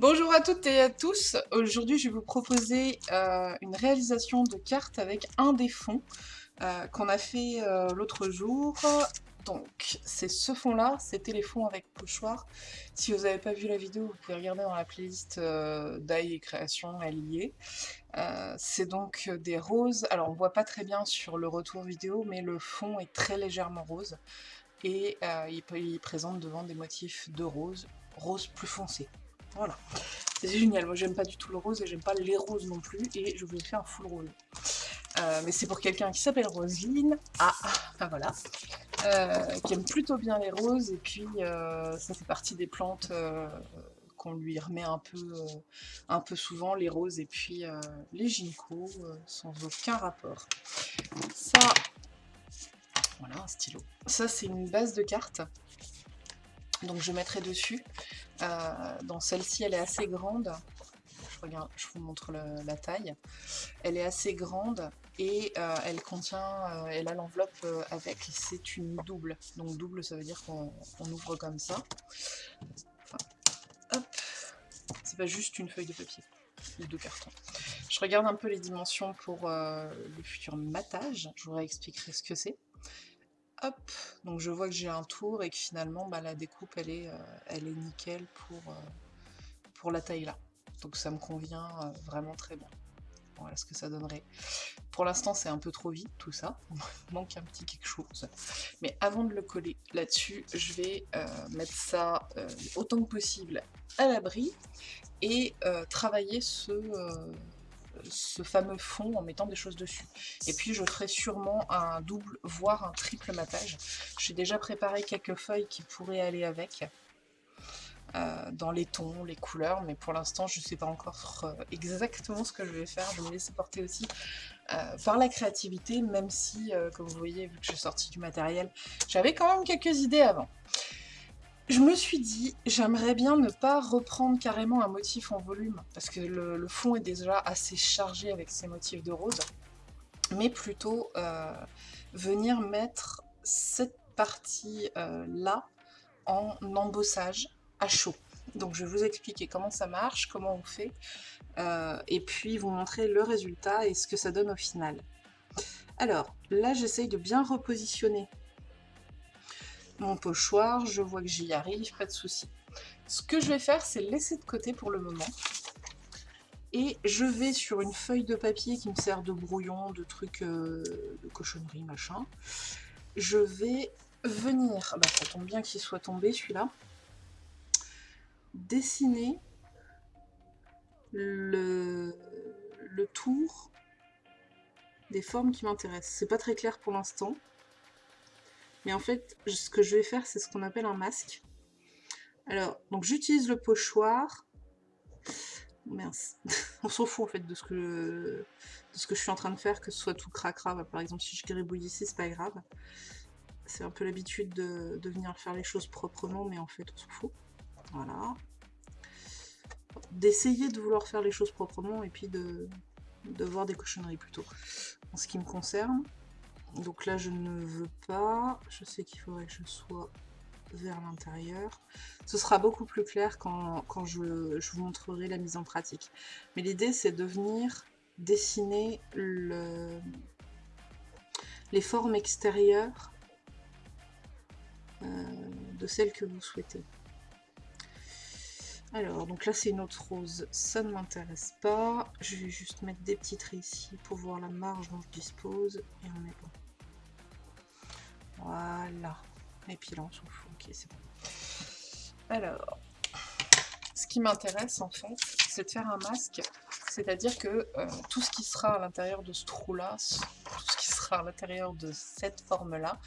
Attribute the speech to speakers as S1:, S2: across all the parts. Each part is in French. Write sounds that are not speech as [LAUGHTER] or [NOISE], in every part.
S1: Bonjour à toutes et à tous. Aujourd'hui, je vais vous proposer euh, une réalisation de carte avec un des fonds euh, qu'on a fait euh, l'autre jour. Donc, c'est ce fond-là, c'était les fonds avec pochoir. Si vous n'avez pas vu la vidéo, vous pouvez regarder dans la playlist d'AI et création, elle c'est donc des roses. Alors, on voit pas très bien sur le retour vidéo, mais le fond est très légèrement rose. Et il, il présente devant des motifs de rose, rose plus foncé. Voilà. C'est génial. Moi, j'aime pas du tout le rose et j'aime pas les roses non plus. Et je vous ai fait un full rose. Euh, mais c'est pour quelqu'un qui s'appelle Roselyne. Ah, ah voilà. Euh, qui aime plutôt bien les roses. Et puis, euh, ça fait partie des plantes qu'on lui remet un peu, un peu souvent, les roses et puis les gynécos, sans aucun rapport. Ça, voilà, un stylo. Ça, c'est une base de cartes. Donc je mettrai dessus. Euh, dans celle-ci, elle est assez grande. Je, regarde, je vous montre la taille. Elle est assez grande et euh, elle contient, euh, elle a l'enveloppe avec, c'est une double. Donc double, ça veut dire qu'on ouvre comme ça. hop. C'est pas juste une feuille de papier ou de carton. Je regarde un peu les dimensions pour le futur matage. Je vous réexpliquerai ce que c'est. Hop, donc je vois que j'ai un tour et que finalement bah, la découpe elle est, euh, elle est nickel pour, euh, pour la taille là. Donc ça me convient euh, vraiment très bien. Voilà ce que ça donnerait. Pour l'instant c'est un peu trop vite tout ça, [LAUGHS] il manque un petit quelque chose. Mais avant de le coller là-dessus, je vais mettre ça autant que possible à l'abri et travailler ce ce fameux fond en mettant des choses dessus. Et puis je ferai sûrement un double, voire un triple matage. J'ai déjà préparé quelques feuilles qui pourraient aller avec. Euh, dans les tons, les couleurs, mais pour l'instant je ne sais pas encore euh, exactement ce que je vais faire, je vais me laisser porter aussi euh, par la créativité, même si, comme vous voyez, vu que j'ai sorti du matériel, j'avais quand même quelques idées avant je me suis dit, j'aimerais bien ne pas reprendre carrément un motif en volume, parce que le, fond est déjà assez chargé avec ces motifs de rose, mais plutôt euh, venir mettre cette partie-là euh, en embossage à chaud. Donc je vais vous expliquer comment ça marche, comment on fait, euh, et puis vous montrer le résultat et ce que ça donne au final. Alors, là j'essaye de bien repositionner mon pochoir, je vois que j'y arrive, pas de souci. Ce que je vais faire, c'est laisser de côté pour le moment. Et je vais sur une feuille de papier qui me sert de brouillon, de trucs euh, de cochonnerie, machin. Je vais venir, ah bah ça tombe bien qu'il soit tombé celui-là, dessiner le, le tour des formes qui m'intéressent. C'est pas très clair pour l'instant. Mais en fait, ce que je vais faire, c'est ce qu'on appelle un masque. Alors, donc j'utilise le pochoir. Mince. [LAUGHS] On s'en fout en fait de ce, que je, ce que je suis en train de faire, que ce soit tout cracra. Par exemple, si je gribouille ici, c'est pas grave. C'est un peu l'habitude de, de, venir faire les choses proprement, mais en fait, on s'en fout. Voilà. D'essayer de vouloir faire les choses proprement et puis de, de voir des cochonneries plutôt. En ce qui me concerne. Donc là, je ne veux pas. Je sais qu'il faudrait que je sois vers l'intérieur. Ce sera beaucoup plus clair quand, je, vous montrerai la mise en pratique. Mais l'idée, c'est de venir dessiner le, les formes extérieures euh, de celles que vous souhaitez. Alors, donc là c'est une autre rose, ça ne m'intéresse pas. Je vais juste mettre des petits traits ici pour voir la marge dont je dispose et on est bon. Voilà. Et puis là on s'en fout, ok c'est bon. Alors, ce qui m'intéresse en fait, c'est de faire un masque, c'est-à-dire que euh, tout ce qui sera à l'intérieur de ce trou-là, tout ce qui sera à l'intérieur de cette forme-là,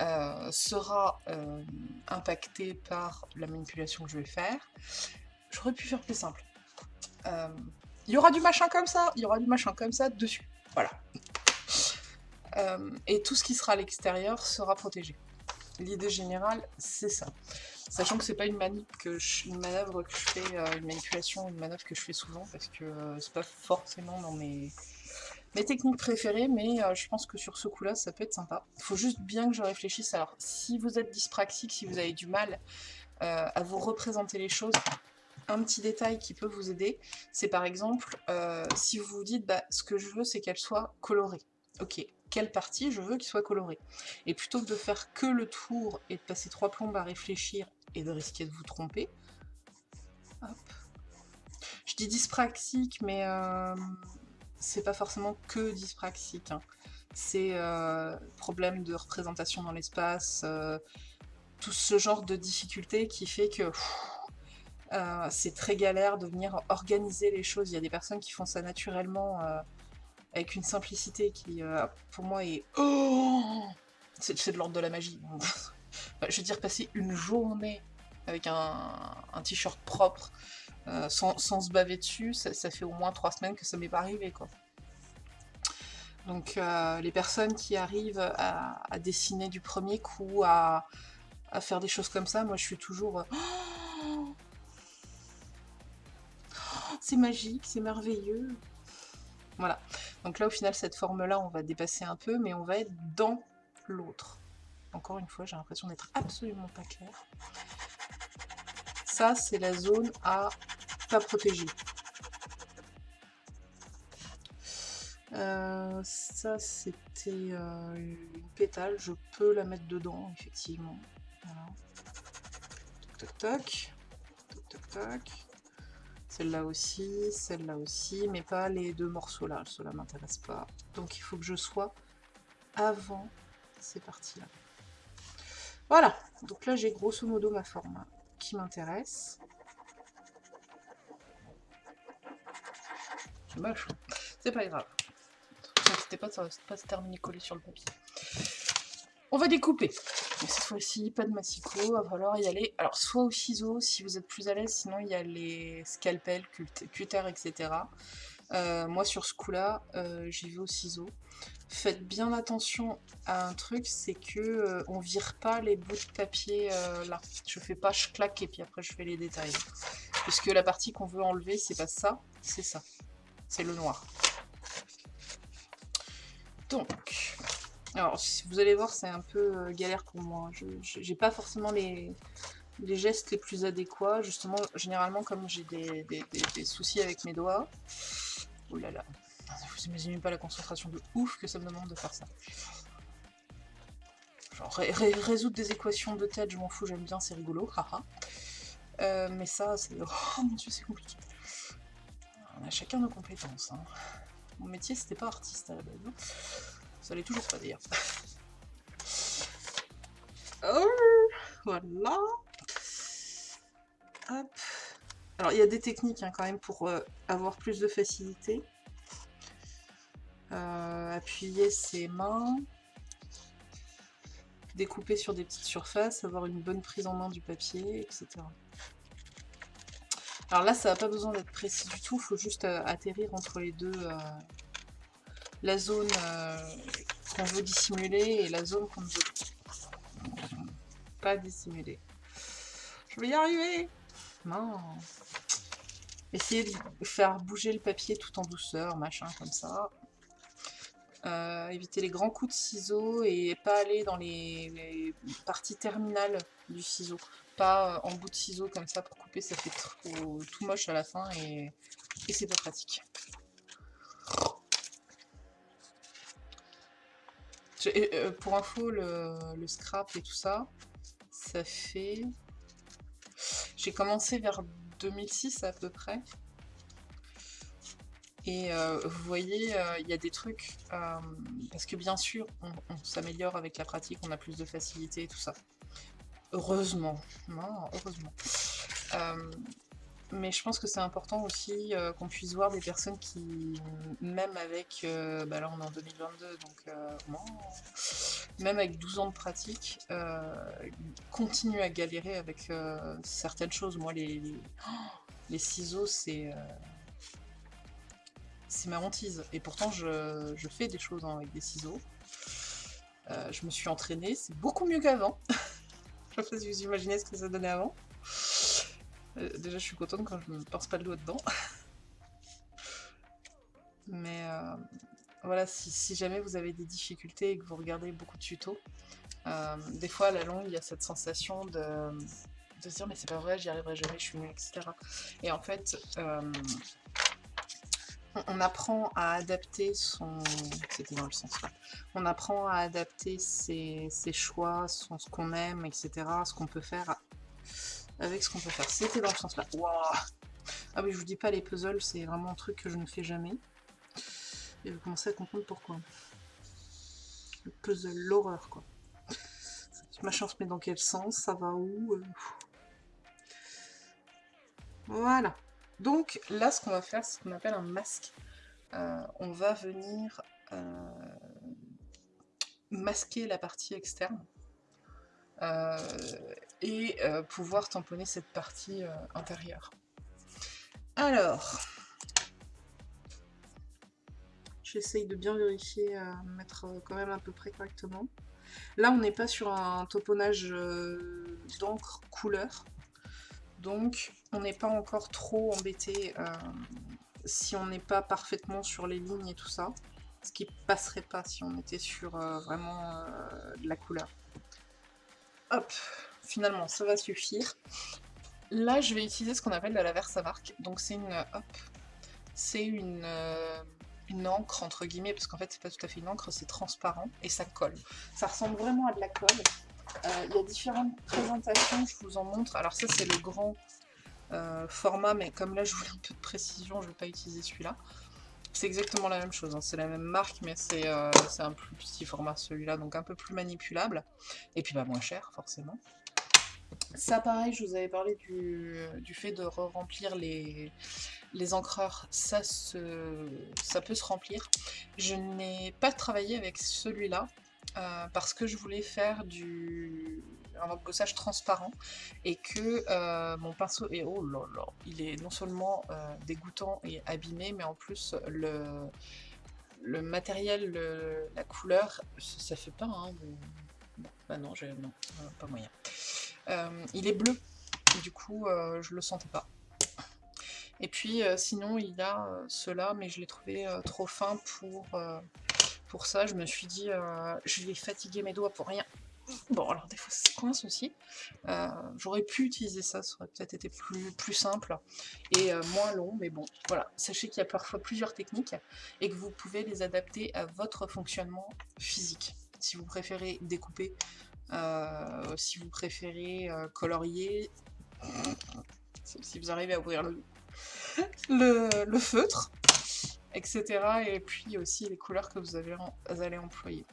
S1: euh, sera euh, impacté par la manipulation que je vais faire. J'aurais pu faire plus simple. Il y aura du machin comme ça, il y aura du machin comme ça dessus. Voilà. Euh, et tout ce qui sera à l'extérieur sera protégé. L'idée générale, c'est ça. Sachant que c'est pas une une manœuvre que je fais, euh, une manipulation, une manœuvre que je fais souvent, parce que euh, c'est pas forcément dans mes, techniques préférées, mais je pense que sur ce coup-là, ça peut être sympa. Il faut juste bien que je réfléchisse. Alors, si vous êtes dyspraxique, si vous avez du mal à vous représenter les choses, un petit détail qui peut vous aider, c'est par exemple, euh, si vous vous dites, bah, ce que je veux, c'est qu'elle soit colorée. Ok, quelle partie je veux qu'il soit colorée Et plutôt que de faire que le tour et de passer trois plombes à réfléchir et de risquer de vous tromper, je dis dyspraxique, mais euh, c'est pas forcément que dyspraxique. Hein. C'est euh, problème de représentation dans l'espace, tout ce genre de difficulté qui fait que euh, c'est très galère de venir organiser les choses. Il y a des personnes qui font ça naturellement euh, avec une simplicité qui, euh, pour moi, est... Oh c'est de l'ordre de la magie. [LAUGHS] je veux dire, passer une journée avec un, t-shirt propre, sans, se baver dessus, ça, fait au moins trois semaines que ça m'est pas arrivé, quoi. Donc les personnes qui arrivent à, dessiner du premier coup, à, à, faire des choses comme ça, moi je suis toujours... [GASPS] c'est magique, c'est merveilleux. Voilà. Donc là, au final, cette forme-là, on va dépasser un peu, mais on va être dans l'autre. Encore une fois, j'ai l'impression d'être absolument pas clair. Ça, c'est la zone à pas protéger. Euh, ça, c'était euh, une pétale. Je peux la mettre dedans, effectivement. Voilà. Toc. Toc, toc, toc. Celle-là aussi, celle-là aussi, mais pas les deux morceaux-là. Cela m'intéresse pas. Donc il faut que je sois avant ces parties-là. Voilà, donc là j'ai grosso modo ma forme qui m'intéresse. C'est moche, hein. c'est pas grave. C'était pas, pas se terminer collé sur le papier. On va découper. Cette fois-ci, pas de massicot, va falloir y aller. Alors, soit au ciseau, si vous êtes plus à l'aise, sinon il y a les scalpels, cutter, etc. Euh, moi, sur ce coup-là, euh, j'y vais au ciseau. Faites bien attention à un truc, c'est que euh, on vire pas les bouts de papier là. Je fais pas, je claque et puis après je fais les détails. Puisque la partie qu'on veut enlever, c'est pas ça, c'est ça. C'est le noir. Donc, alors, vous allez voir, c'est un peu euh, galère pour moi. Je n'ai pas forcément les, gestes les plus adéquats. Justement, généralement, comme j'ai des, soucis avec mes doigts... Oh là là, vous imaginez pas la concentration de ouf que ça me demande de faire ça. Genre, résoudre des équations de tête, je m'en fous, j'aime bien, c'est rigolo. Euh, mais ça, c'est... Oh mon dieu, c'est compliqué. On a chacun nos compétences. Hein. Mon métier, c'était pas artiste à la base. Ça l'est toujours pas d'ailleurs. [LAUGHS] oh, voilà. Hop. Alors il y a des techniques hein, quand même pour euh, avoir plus de facilité. Euh, appuyer ses mains. Découper sur des petites surfaces, avoir une bonne prise en main du papier, etc. Alors là, ça n'a pas besoin d'être précis du tout, il faut juste euh, atterrir entre les deux, la zone euh, qu'on veut dissimuler et la zone qu'on ne veut pas dissimuler. Je vais y arriver Non Essayez de faire bouger le papier tout en douceur, machin, comme ça. Euh, éviter les grands coups de ciseaux et pas aller dans les, parties terminales du ciseau. Pas euh, en bout de ciseau comme ça pour couper, ça fait trop, tout moche à la fin et c'est pas pratique. Euh, pour info, le, scrap et tout ça, ça fait... J'ai commencé vers 2006 à peu près. Et euh, vous voyez, euh, il y a des trucs, parce que bien sûr, on, s'améliore avec la pratique, on a plus de facilité et tout ça. Heureusement, non, heureusement. Mais je pense que c'est important aussi euh, qu'on puisse voir des personnes qui, même avec, euh, bah là on est en 2022, donc euh, même avec 12 ans de pratique, continuent à galérer avec certaines choses. Moi, les, les, ciseaux, c'est c'est ma hantise. Et pourtant, je, je, fais des choses avec des ciseaux. je me suis entraînée, c'est beaucoup mieux qu'avant. [LAUGHS] je sais pas si vous imaginez ce que ça donnait avant. Euh, déjà, je suis contente quand je me pense pas le doigt dedans. [LAUGHS] Mais euh, voilà, si, jamais vous avez des difficultés et que vous regardez beaucoup de tutos, euh, des fois à la longue, il y a cette sensation de de se dire mais c'est pas vrai, j'y arriverai jamais, je suis nulle, etc. Et en fait, on apprend à adapter son... C'était dans le sens là. On apprend à adapter ses, choix, ce qu'on aime, etc. Ce qu'on peut faire avec ce qu'on peut faire. C'était dans le sens là. ah oui, je vous dis pas, les puzzles, c'est vraiment un truc que je ne fais jamais. Et vous commencez à comprendre pourquoi. Le puzzle, l'horreur, quoi. Ma chance, mais dans quel sens Ça va où euh, Voilà. Donc là, ce qu'on va faire, c'est ce qu'on appelle un masque. Euh, on va venir euh, masquer la partie externe et pouvoir tamponner cette partie intérieure. Alors, j'essaye de bien vérifier, mettre quand même à peu près correctement. Là, on n'est pas sur un tamponnage d'encre couleur, donc on n'est pas encore trop embêté euh, si on n'est pas parfaitement sur les lignes et tout ça. Ce qui passerait pas si on était sur euh, vraiment euh, de la couleur. Hop, finalement ça va suffire. Là je vais utiliser ce qu'on appelle de la Versamark. Donc c'est une, hop, c'est une, une encre entre guillemets, parce qu'en fait c'est pas tout à fait une encre, c'est transparent et ça colle. Ça ressemble vraiment à de la colle. Il y a différentes présentations, je vous en montre. Alors ça c'est le grand euh, format, mais comme là je voulais un peu de précision, je ne vais pas utiliser celui-là. C'est exactement la même chose, hein. c'est la même marque, mais euh, c'est un plus petit format celui-là, donc un peu plus manipulable, et puis bah, moins cher forcément. Ça pareil, je vous avais parlé du, fait de re-remplir les, les encreurs, ça, se, ça peut se remplir. Je n'ai pas travaillé avec celui-là, euh, parce que je voulais faire du un embossage transparent et que euh, mon pinceau est oh là là, il est non seulement euh, dégoûtant et abîmé, mais en plus le le matériel, la couleur, ça, fait pas. Hein, bah non, non, pas moyen. Il est bleu, du coup je le sentais pas. Et puis sinon il a cela, mais je l'ai trouvé trop fin pour ça, je me suis dit, euh, je vais fatiguer mes doigts pour rien. Bon, alors des fois ça coince aussi. Euh, j'aurais pu utiliser ça, ça aurait peut-être été plus, simple et euh, moins long, mais bon, voilà. Sachez qu'il y a parfois plusieurs techniques et que vous pouvez les adapter à votre fonctionnement physique. Si vous préférez découper, si vous préférez colorier, si vous arrivez à ouvrir le, feutre, etc. Et puis aussi les couleurs que vous, avez, allez employer.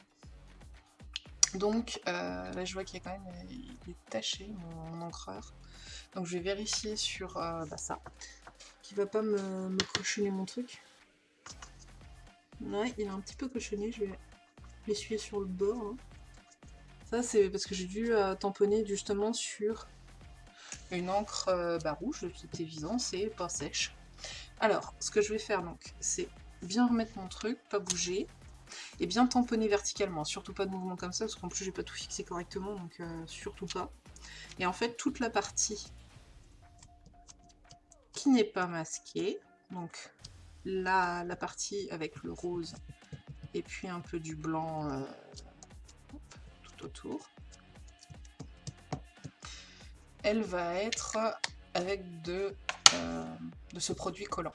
S1: Donc euh, là je vois qu'il y a quand même des taché mon, encreur. Donc je vais vérifier sur euh, bah, ça. Qui va pas me, me, cochonner mon truc. Ouais, il est un petit peu cochonné, je vais l'essuyer sur le bord. Hein. C'est parce que j'ai dû euh, tamponner justement sur une encre bah, rouge, c'est évident, c'est pas sèche. Alors, ce que je vais faire donc, c'est bien remettre mon truc, pas bouger, et bien tamponner verticalement. Surtout pas de mouvement comme ça, parce qu'en plus j'ai pas tout fixé correctement, donc euh, surtout pas. Et en fait, toute la partie qui n'est pas masquée, donc la, la partie avec le rose, et puis un peu du blanc euh, elle va être avec de euh, de ce produit collant.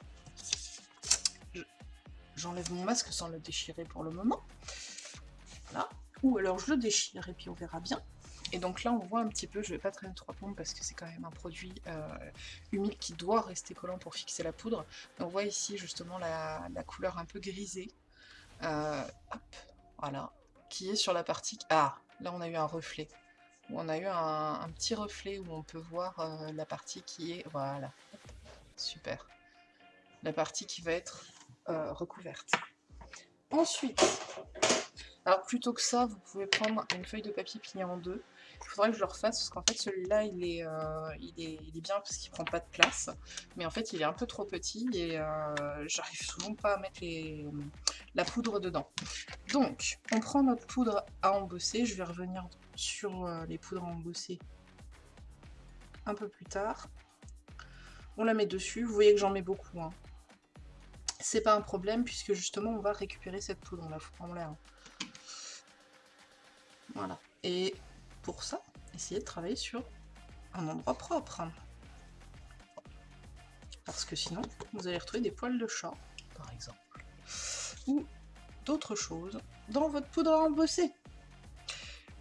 S1: J'enlève mon masque sans le déchirer pour le moment. Ou alors je le déchire et puis on verra bien. Et donc là on voit un petit peu, je vais pas traîner trois plombes parce que c'est quand même un produit euh, humide qui doit rester collant pour fixer la poudre. on voit ici justement la, couleur un peu grisée. Euh, voilà. Qui est sur la partie... Ah, là on a eu un reflet. On a eu un, petit reflet où on peut voir la partie qui est... Voilà, Super. La partie qui va être euh, recouverte. Ensuite, alors plutôt que ça, vous pouvez prendre une feuille de papier pliée en deux. Il faudrait que je le refasse parce qu'en fait celui-là il, est, euh, il, est, il est bien parce qu'il prend pas de place. Mais en fait il est un peu trop petit et euh, j'arrive souvent pas à mettre la poudre dedans. Donc on prend notre poudre à embosser. Je vais revenir sur les poudres à embosser un peu plus tard. On la met dessus. Vous voyez que j'en mets beaucoup. Hein. C'est pas un problème puisque justement on va récupérer cette poudre. On la fout en l'air. Voilà. Et pour ça, essayez de travailler sur un endroit propre. Parce que sinon, vous allez retrouver des poils de chat, par exemple. Ou d'autres choses dans votre poudre à embosser.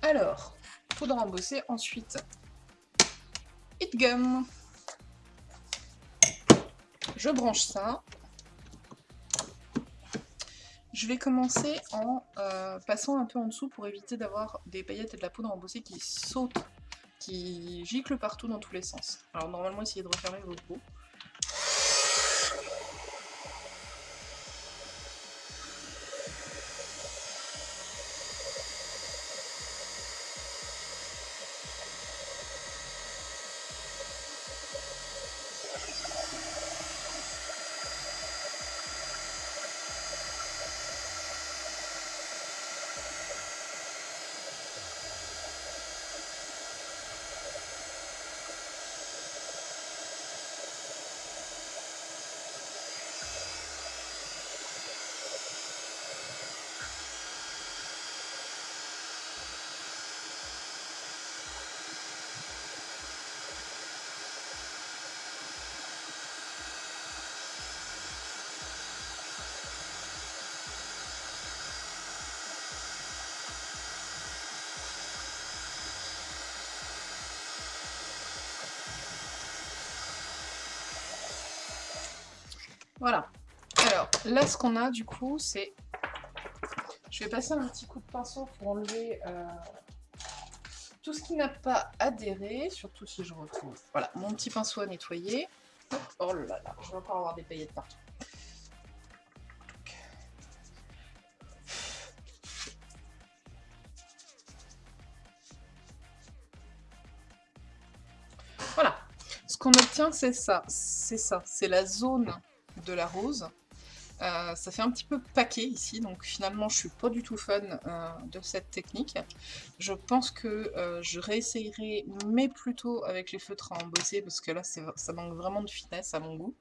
S1: Alors, poudre à embosser, ensuite, Hit Gum. Je branche ça. Je vais commencer en euh, passant un peu en dessous pour éviter d'avoir des paillettes et de la poudre embossée qui sautent, qui giclent partout dans tous les sens. Alors normalement, essayez de refermer vos peaux. Là, ce qu'on a, du coup, c'est... Je vais passer un petit coup de pinceau pour enlever euh, tout ce qui n'a pas adhéré, surtout si je retrouve... Voilà, mon petit pinceau à nettoyer. Oh là là, je vais encore avoir des paillettes partout. Voilà. Ce qu'on obtient, c'est ça. C'est ça. C'est la zone de la rose. Euh, ça fait un petit peu paquet ici, donc finalement je suis pas du tout fan euh, de cette technique. Je pense que euh, je réessayerai, mais plutôt avec les feutres à embosser, parce que là ça manque vraiment de finesse à mon goût.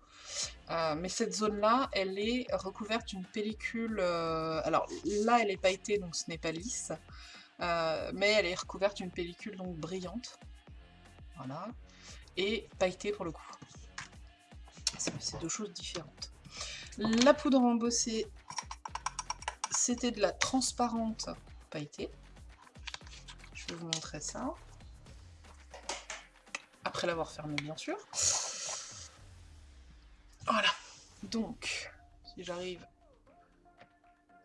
S1: mais cette zone-là, elle est recouverte d'une pellicule... alors là elle est pailletée, donc ce n'est pas lisse, mais elle est recouverte d'une pellicule donc brillante. Voilà. Et pailletée pour le coup. C'est deux choses différentes. La poudre embossée, c'était de la transparente pailletée. Je vais vous montrer ça. Après l'avoir fermé, bien sûr. Voilà. Donc, si j'arrive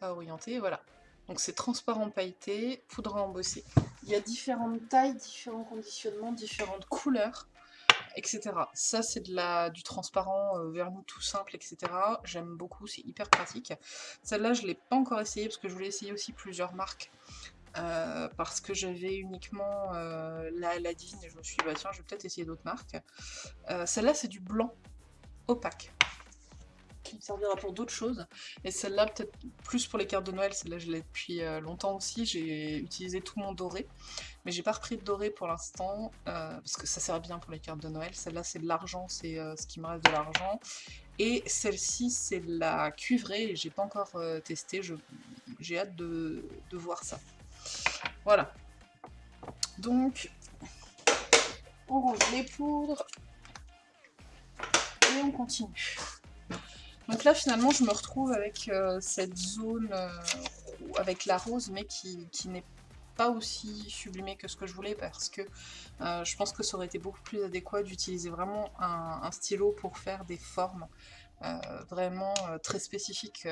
S1: à orienter, voilà. Donc c'est transparent pailleté, poudre à embosser. Il y a différentes tailles, différents conditionnements, différentes couleurs etc. Ça, c'est de du transparent euh, vernis tout simple, etc. J'aime beaucoup, c'est hyper pratique. Celle-là, je ne l'ai pas encore essayé parce que je voulais essayer aussi plusieurs marques. Euh, parce que j'avais uniquement euh, la Aladdin et je me suis dit, bah tiens, je vais peut-être essayer d'autres marques. Celle-là, c'est du blanc opaque qui me servira pour d'autres choses. Et celle-là, peut-être plus pour les cartes de Noël, celle-là je l'ai depuis euh, longtemps aussi, j'ai utilisé tout mon doré. Mais j'ai pas repris de doré pour l'instant, euh, parce que ça sert bien pour les cartes de Noël. Celle-là c'est de l'argent, c'est euh, ce qui me reste de l'argent. Et celle-ci c'est de la cuivrée, j'ai pas encore testé, j'ai hâte de, de voir ça. Voilà. Donc, on range les poudres, et on continue. Donc là, finalement, je me retrouve avec euh, cette zone euh, avec la rose, mais qui, n'est pas aussi sublimée que ce que je voulais, parce que euh, je pense que ça aurait été beaucoup plus adéquat d'utiliser vraiment un, stylo pour faire des formes vraiment très spécifiques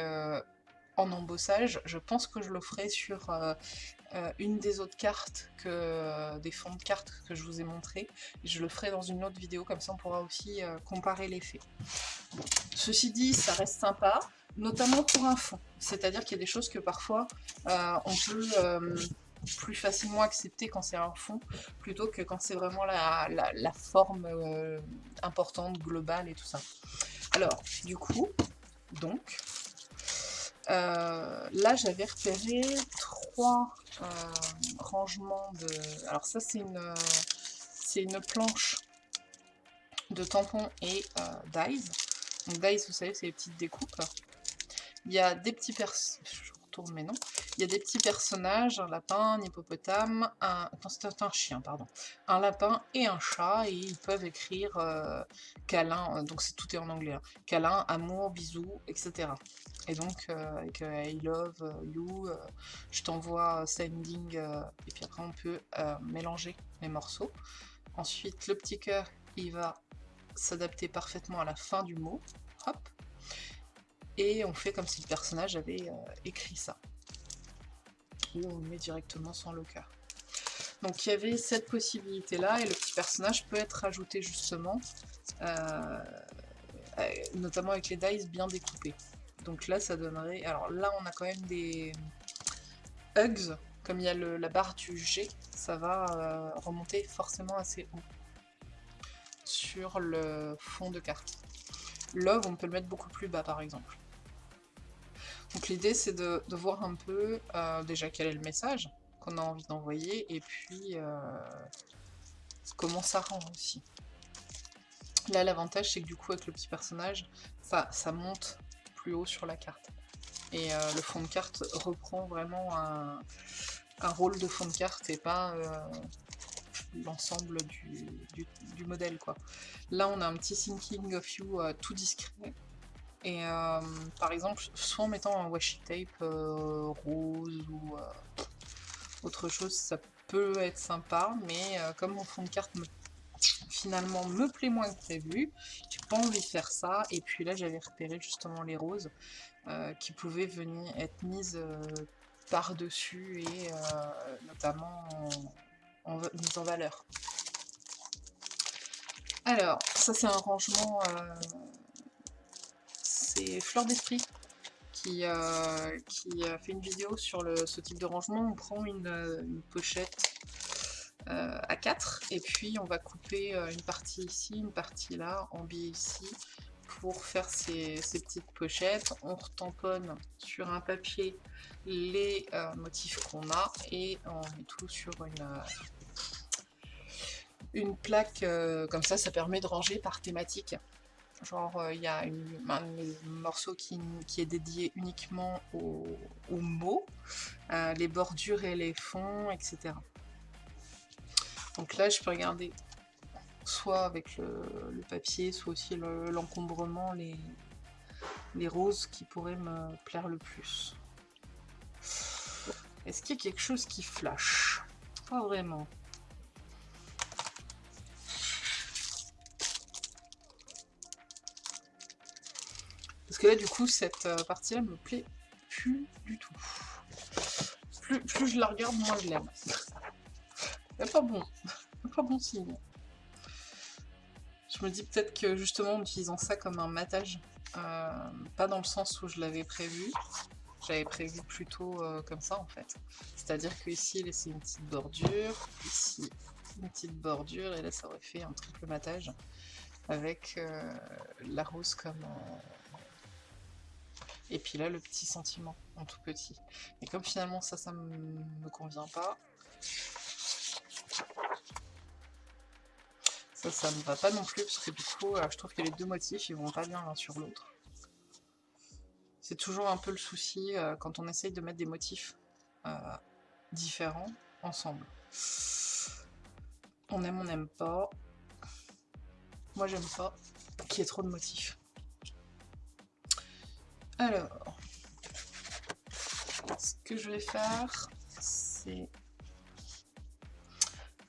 S1: en embossage. Je pense que je le ferai sur euh, une des autres cartes, que euh, des fonds de cartes que je vous ai montré. Je le ferai dans une autre vidéo, comme ça on pourra aussi euh, comparer l'effet. Ceci dit, ça reste sympa, notamment pour un fond. C'est-à-dire qu'il y a des choses que parfois on peut plus facilement accepter quand c'est un fond, plutôt que quand c'est vraiment la, la forme importante, globale et tout ça. Alors, du coup, donc, là j'avais repéré trois euh, rangement de... Alors ça c'est une, une planche de tampons et euh, dies. Donc dies, vous savez, c'est les petites découpes. Il y a des petits pers... Je retourne mais non. Il y a des petits personnages, un lapin, un hippopotame, un... c'est un chien, pardon. Un lapin et un chat, et ils peuvent écrire euh, câlin, euh, donc c'est tout est en anglais. Hein. Câlin, amour, bisous, etc. Et donc, euh, avec I love you, je t'envoie sending, et puis après on peut mélanger les morceaux. Ensuite, le petit cœur, il va s'adapter parfaitement à la fin du mot. Hop. Et on fait comme si le personnage avait écrit ça ou on met directement sans le cœur. Donc il y avait cette possibilité là et le petit personnage peut être rajouté justement, euh, euh, notamment avec les dice bien découpés. Donc là ça donnerait, alors là on a quand même des hugs, comme il y a la barre du G, ça va euh, remonter forcément assez haut sur le fond de carte. Love on peut le mettre beaucoup plus bas par exemple. Donc l'idée c'est de, voir un peu euh, déjà quel est le message qu'on a envie d'envoyer et puis euh, comment ça rend aussi. Là l'avantage c'est que du coup avec le petit personnage ça, monte plus haut sur la carte. Et euh, le fond de carte reprend vraiment un, rôle de fond de carte et pas l'ensemble du, modèle. Là on a un petit thinking of you tout discret et euh, par exemple, soit en mettant un washi tape euh, rose ou euh, autre chose, ça peut être sympa, mais comme mon fond de carte finalement me plaît moins que prévu, j'ai pas envie de faire ça. Et puis là, j'avais repéré justement les roses qui pouvaient venir être mises par-dessus et notamment en, en valeur. Alors, ça c'est un rangement c'est Fleur d'Esprit qui, euh, qui a fait une vidéo sur ce type de rangement. On prend une, pochette euh, à 4 et puis on va couper euh, une partie ici, une partie là, en biais ici pour faire ces, petites pochettes. On retamponne sur un papier les motifs qu'on a et on met tout sur une plaque comme ça, ça permet de ranger par thématique. Genre, euh, il y a un morceau qui, est dédié uniquement aux, mots, euh, les bordures et les fonds, etc. Donc là, je peux regarder soit avec le, papier, soit aussi l'encombrement, les, les roses qui pourraient me plaire le plus. Est-ce qu'il y a quelque chose qui flash? Pas vraiment. Que là, du coup, cette euh, partie-là me plaît plus du tout. Plus, je la regarde, moins je l'aime. Pas bon. Pas bon signe. Je me dis peut-être que justement en utilisant ça comme un matage, euh, pas dans le sens où je l'avais prévu, j'avais prévu plutôt euh, comme ça en fait. C'est-à-dire que ici laisser une petite bordure, ici une petite bordure, et là ça aurait fait un triple matage avec la rose comme, et puis là, le petit sentiment en tout petit. Et comme finalement ça, ça me convient pas, ça, ça me va pas non plus, parce que du coup, euh, je trouve que les deux motifs, ils vont pas bien l'un sur l'autre. C'est toujours un peu le souci euh, quand on essaye de mettre des motifs euh, différents ensemble. On aime, on n'aime pas. Moi, j'aime pas qu'il y ait trop de motifs. Alors, ce que je vais faire, c'est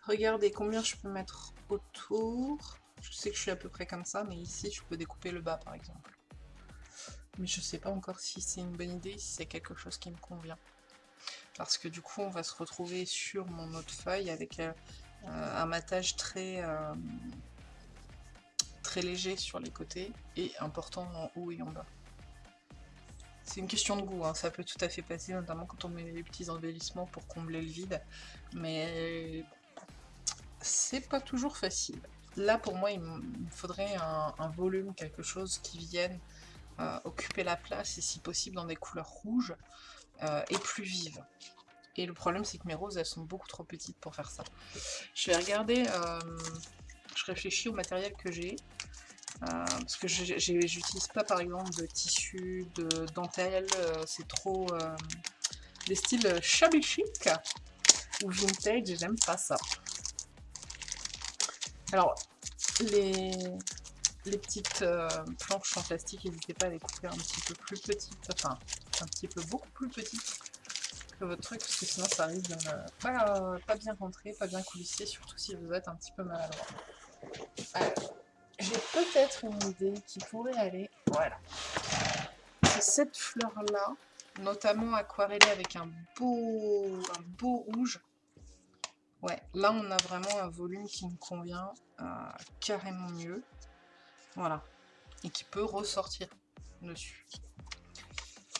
S1: regarder combien je peux mettre autour. Je sais que je suis à peu près comme ça, mais ici, je peux découper le bas, par exemple. Mais je sais pas encore si c'est une bonne idée, si c'est quelque chose qui me convient. Parce que du coup, on va se retrouver sur mon autre feuille avec euh, un matage euh, très léger sur les côtés et important en haut et en bas. C'est une question de goût, hein. ça peut tout à fait passer, notamment quand on met les petits embellissements pour combler le vide, mais c'est pas toujours facile. Là, pour moi, il me faudrait un, volume, quelque chose qui vienne euh, occuper la place, et si possible dans des couleurs rouges euh, et plus vives. Et le problème, c'est que mes roses, elles sont beaucoup trop petites pour faire ça. Je vais regarder, euh, je réfléchis au matériel que j'ai. Euh, parce que j'utilise pas par exemple de tissu, de dentelle, euh, c'est trop... Euh, des styles shabby chic ou vintage, j'aime pas ça. Alors, les, petites planches en plastique, n'hésitez pas à les couper un petit peu plus petites, enfin, un petit peu beaucoup plus petites que votre truc, parce que sinon ça risque de ne pas, pas bien rentrer, pas bien coulisser, surtout si vous êtes un petit peu maladroit. Alors, j'ai peut-être une idée qui pourrait aller, voilà. Cette fleur-là, notamment aquarellée avec un beau, un beau rouge, Ouais, là on a vraiment un volume qui me convient euh, carrément mieux. Voilà. Et qui peut ressortir dessus.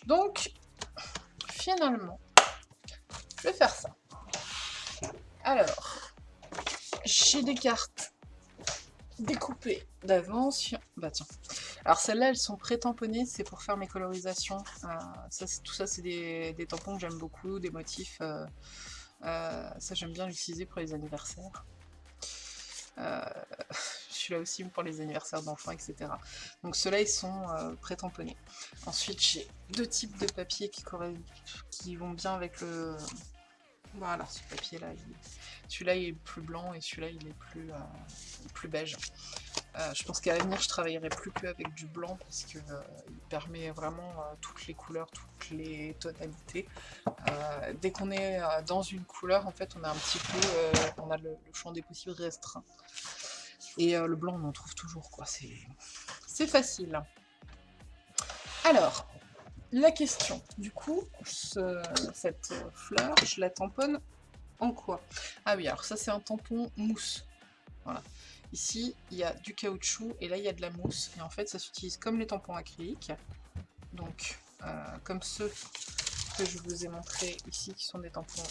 S1: Donc, finalement, je vais faire ça. Alors, j'ai des cartes découpées d'avance. Bah tiens. Alors celles-là, elles sont pré-tamponnées, c'est pour faire mes colorisations. Euh, ça, tout ça, c'est des, tampons que j'aime beaucoup, des motifs... Euh, euh, ça, j'aime bien l'utiliser pour les anniversaires. [LAUGHS] Je suis là aussi pour les anniversaires d'enfants, etc. Donc ceux-là, ils sont pré-tamponnés. Ensuite, j'ai deux types de papier qui vont bien avec le... Voilà, ce papier-là, celui-là, il est plus blanc et celui-là, il est plus, plus beige. Euh, je pense qu'à l'avenir, je travaillerai plus que avec du blanc parce qu'il euh, permet vraiment euh, toutes les couleurs, toutes les tonalités. dès qu'on est dans une couleur, en fait, on a un petit peu, on a le, champ des possibles restreint. Et le blanc, on en trouve toujours, quoi. C'est facile. Alors, la question, du coup, cette fleur, je la tamponne en quoi? Ah oui, alors ça c'est un tampon mousse. Voilà. Ici, il y a du caoutchouc et là, il y a de la mousse. Et en fait, ça s'utilise comme les tampons acryliques. Donc, euh, comme ceux que je vous ai montrés ici, qui sont des tampons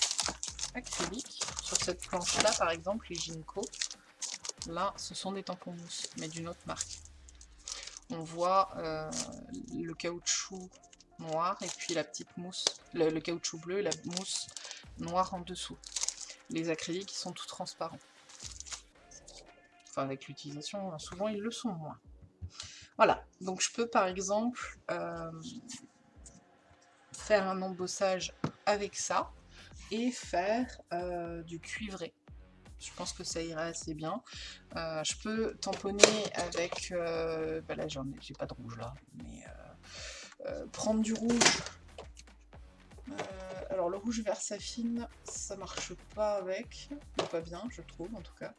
S1: acryliques. Sur cette planche-là, par exemple, les Ginko, là, ce sont des tampons mousse, mais d'une autre marque. On voit euh, le caoutchouc noir et puis la petite mousse, le, caoutchouc bleu et la mousse noire en dessous. Les acryliques, sont tout transparents avec l'utilisation, souvent ils le sont moins. Voilà, donc je peux par exemple euh, faire un embossage avec ça et faire euh, du cuivré. Je pense que ça irait assez bien. Euh, je peux tamponner avec... bah là, ai, j'ai pas de rouge là, mais prendre du rouge alors le rouge Versafine, ça marche pas avec, pas bien je trouve en tout cas.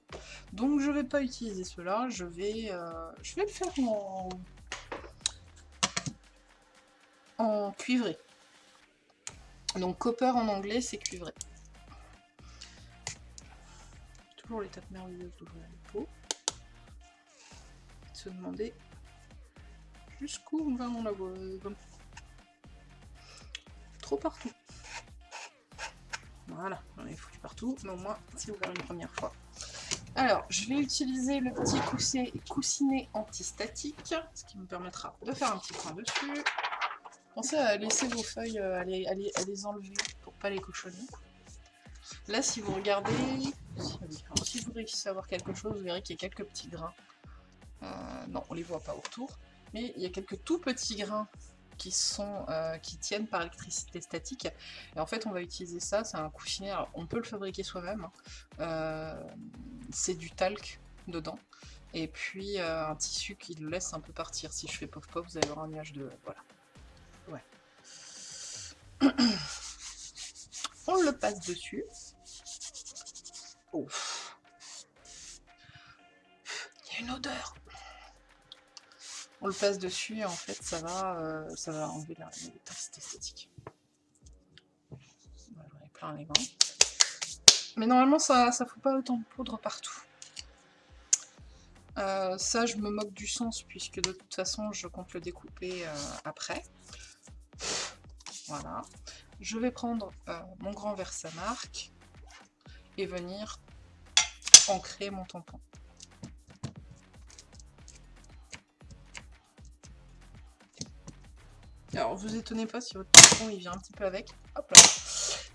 S1: Donc je vais pas utiliser cela, je vais, euh, je vais le faire en, en cuivré. Donc copper en anglais c'est cuivré. Toujours l'étape merveilleuse d'ouvrir les pots. Se demander jusqu'où on va en la Trop partout. Voilà, j'en ai foutu partout, mais au moins c'est ouvert une première fois. Alors, je vais utiliser le petit coussinet antistatique, ce qui me permettra de faire un petit point dessus. Pensez à laisser vos feuilles, euh, à les, les, enlever pour pas les cochonner. Là, si vous regardez, si vous réussissez à voir quelque chose, vous verrez qu'il y a quelques petits grains. Euh, non, on les voit pas autour, mais il y a quelques tout petits grains qui, sont, euh, qui tiennent par électricité statique. Et en fait, on va utiliser ça, c'est un coussinet, on peut le fabriquer soi-même. Hein. Euh, c'est du talc dedans. Et puis euh, un tissu qui le laisse un peu partir. Si je fais pof pof, vous allez avoir un nuage de... Voilà. Ouais. [CLEARS THROAT] on le passe dessus. Oh. Il y a une odeur on le passe dessus et en fait ça va, euh, ça va enlever l'électricité esthétique. Voilà, j'en ai plein les mains. Mais normalement ça ça fout pas autant de poudre partout. Euh, ça je me moque du sens puisque de toute façon je compte le découper euh, après. Voilà. Je vais prendre mon grand marque et venir ancrer mon tampon. Alors, vous étonnez pas si votre tampon il vient un petit peu avec. Hop.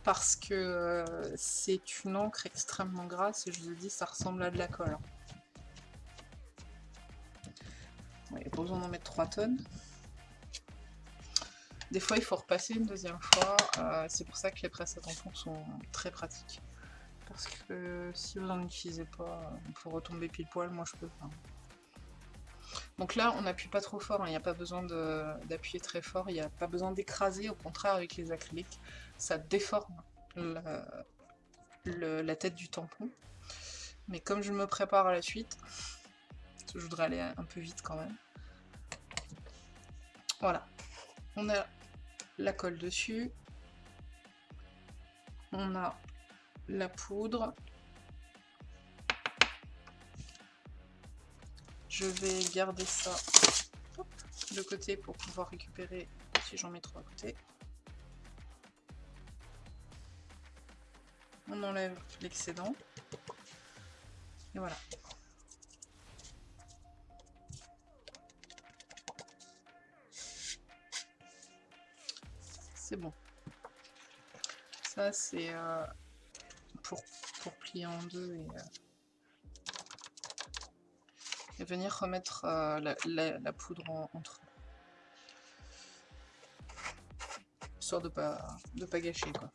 S1: Parce que euh, c'est une encre extrêmement grasse et je vous ai dit, ça ressemble à de la colle. il n'y a pas besoin d'en mettre 3 tonnes. Des fois, il faut repasser une deuxième fois. Euh, c'est pour ça que les presses à tampons sont très pratiques. Parce que si vous n'en utilisez pas pour retomber pile poil, moi je peux pas. Donc là, on n'appuie pas trop fort, hein. il n'y a pas besoin d'appuyer très fort, il n'y a pas besoin d'écraser, au contraire avec les acryliques, ça déforme la tête du tampon. Mais comme je me prépare à la suite, je voudrais aller un peu vite quand même. Voilà, on a la colle dessus, on a la poudre, je vais garder ça de côté pour pouvoir récupérer si j'en mets trop à côté. On enlève l'excédent. Et voilà. C'est bon. Ça, c'est euh, pour, pour, plier en deux et, euh, et venir remettre euh, la, poudre entre eux. Histoire de pas, de pas gâcher, quoi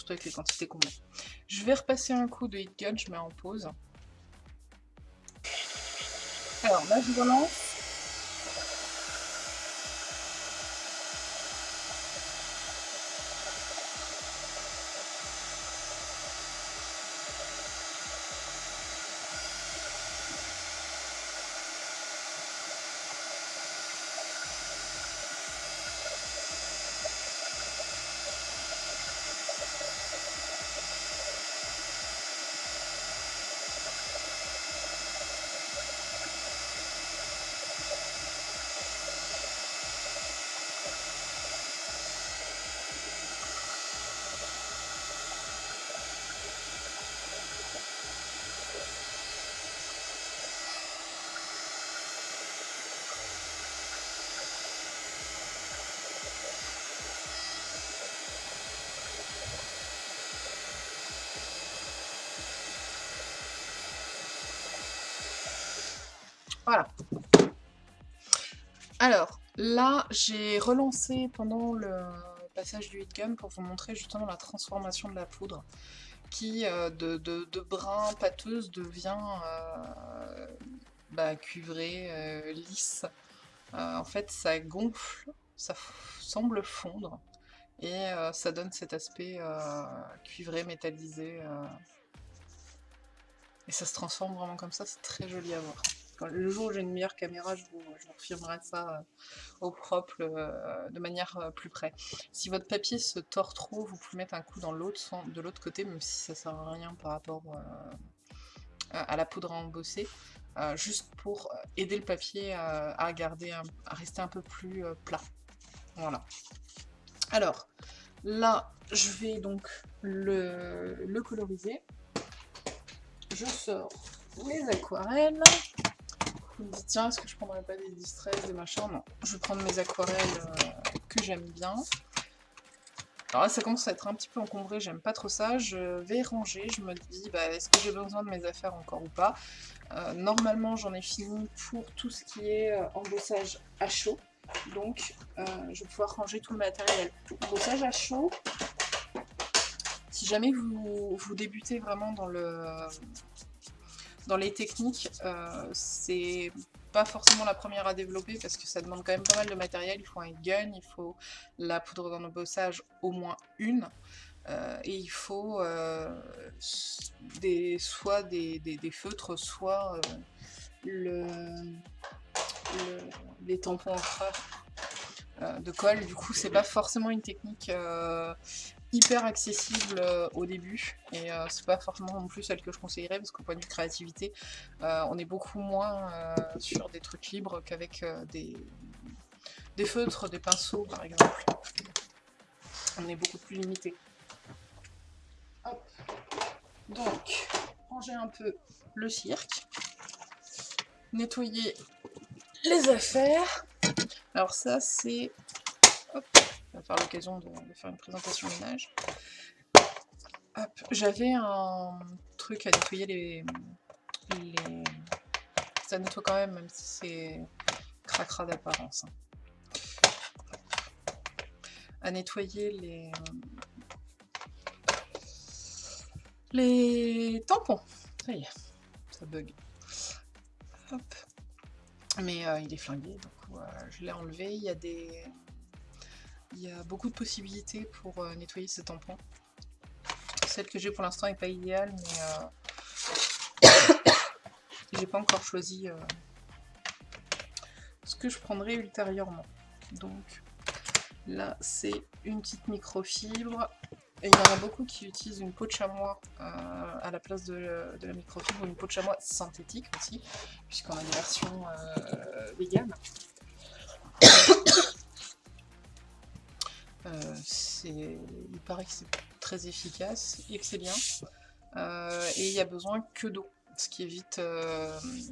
S1: surtout avec les quantités qu'on met. Je vais repasser un coup de hit gun, je mets en pause. Alors là je relance. Voilà. Alors, là, j'ai relancé pendant le passage du hit gun pour vous montrer justement la transformation de la poudre qui, euh, de, brun pâteuse, devient euh, bah, euh, lisse. en fait, ça gonfle, ça semble fondre, et ça donne cet aspect cuivré, métallisé. et ça se transforme vraiment comme ça, c'est très joli à voir le jour où j'ai une meilleure caméra, je vous, je ça euh, au propre, euh, de manière euh, plus près. Si votre papier se tord trop, vous pouvez mettre un coup dans l'autre, de l'autre côté, même si ça sert à rien par rapport à la poudre à embosser. juste pour aider le papier à, garder, à rester un peu plus plat. Voilà. Alors, là, je vais donc le, le coloriser. Je sors les aquarelles me dit tiens est-ce que je prendrais pas des distress, des machins Non, je vais prendre mes aquarelles euh, que j'aime bien. Alors là ça commence à être un petit peu encombré, j'aime pas trop ça. Je vais ranger, je me dis bah, est-ce que j'ai besoin de mes affaires encore ou pas. Euh, normalement j'en ai fini pour tout ce qui est euh, embossage à chaud. Donc je vais pouvoir ranger tout le matériel. Embossage à chaud, si jamais vous, vous débutez vraiment dans le dans les techniques, euh, c'est pas forcément la première à développer parce que ça demande quand même pas mal de matériel. Il faut un gun, il faut la poudre d'embossage, au moins une. Euh, et il faut euh, des, soit des, feutres, soit le, les tampons en de colle. Du coup, c'est pas forcément une technique hyper accessible euh, au début et euh, c'est pas forcément non plus celle que je conseillerais parce qu'au point de vue créativité euh, on est beaucoup moins sur des trucs libres qu'avec des, des feutres, des pinceaux par exemple. On est beaucoup plus limité. Donc, ranger un peu le cirque, nettoyer les affaires. Alors ça c'est faire l'occasion de, faire une présentation ménage. J'avais un truc à nettoyer les, les... Ça nettoie quand même, même si c'est cracra d'apparence. Hein. à nettoyer les, les tampons. Ça y est, ça bug. Hop. Mais euh, il est flingué, donc euh, je l'ai enlevé. Il y a des... Il y a beaucoup de possibilités pour euh, nettoyer ces tampons. Celle que j'ai pour l'instant n'est pas idéale, mais [COUGHS] j'ai pas encore choisi ce que je prendrai ultérieurement. Donc là, c'est une petite microfibre. Et il y en a beaucoup qui utilisent une peau de chamois euh, à la place de, la microfibre ou une peau de chamois synthétique aussi, puisqu'on a des versions euh, véganes. Euh, il paraît que c'est très efficace et que c'est bien. et il n'y a besoin que d'eau, ce qui évite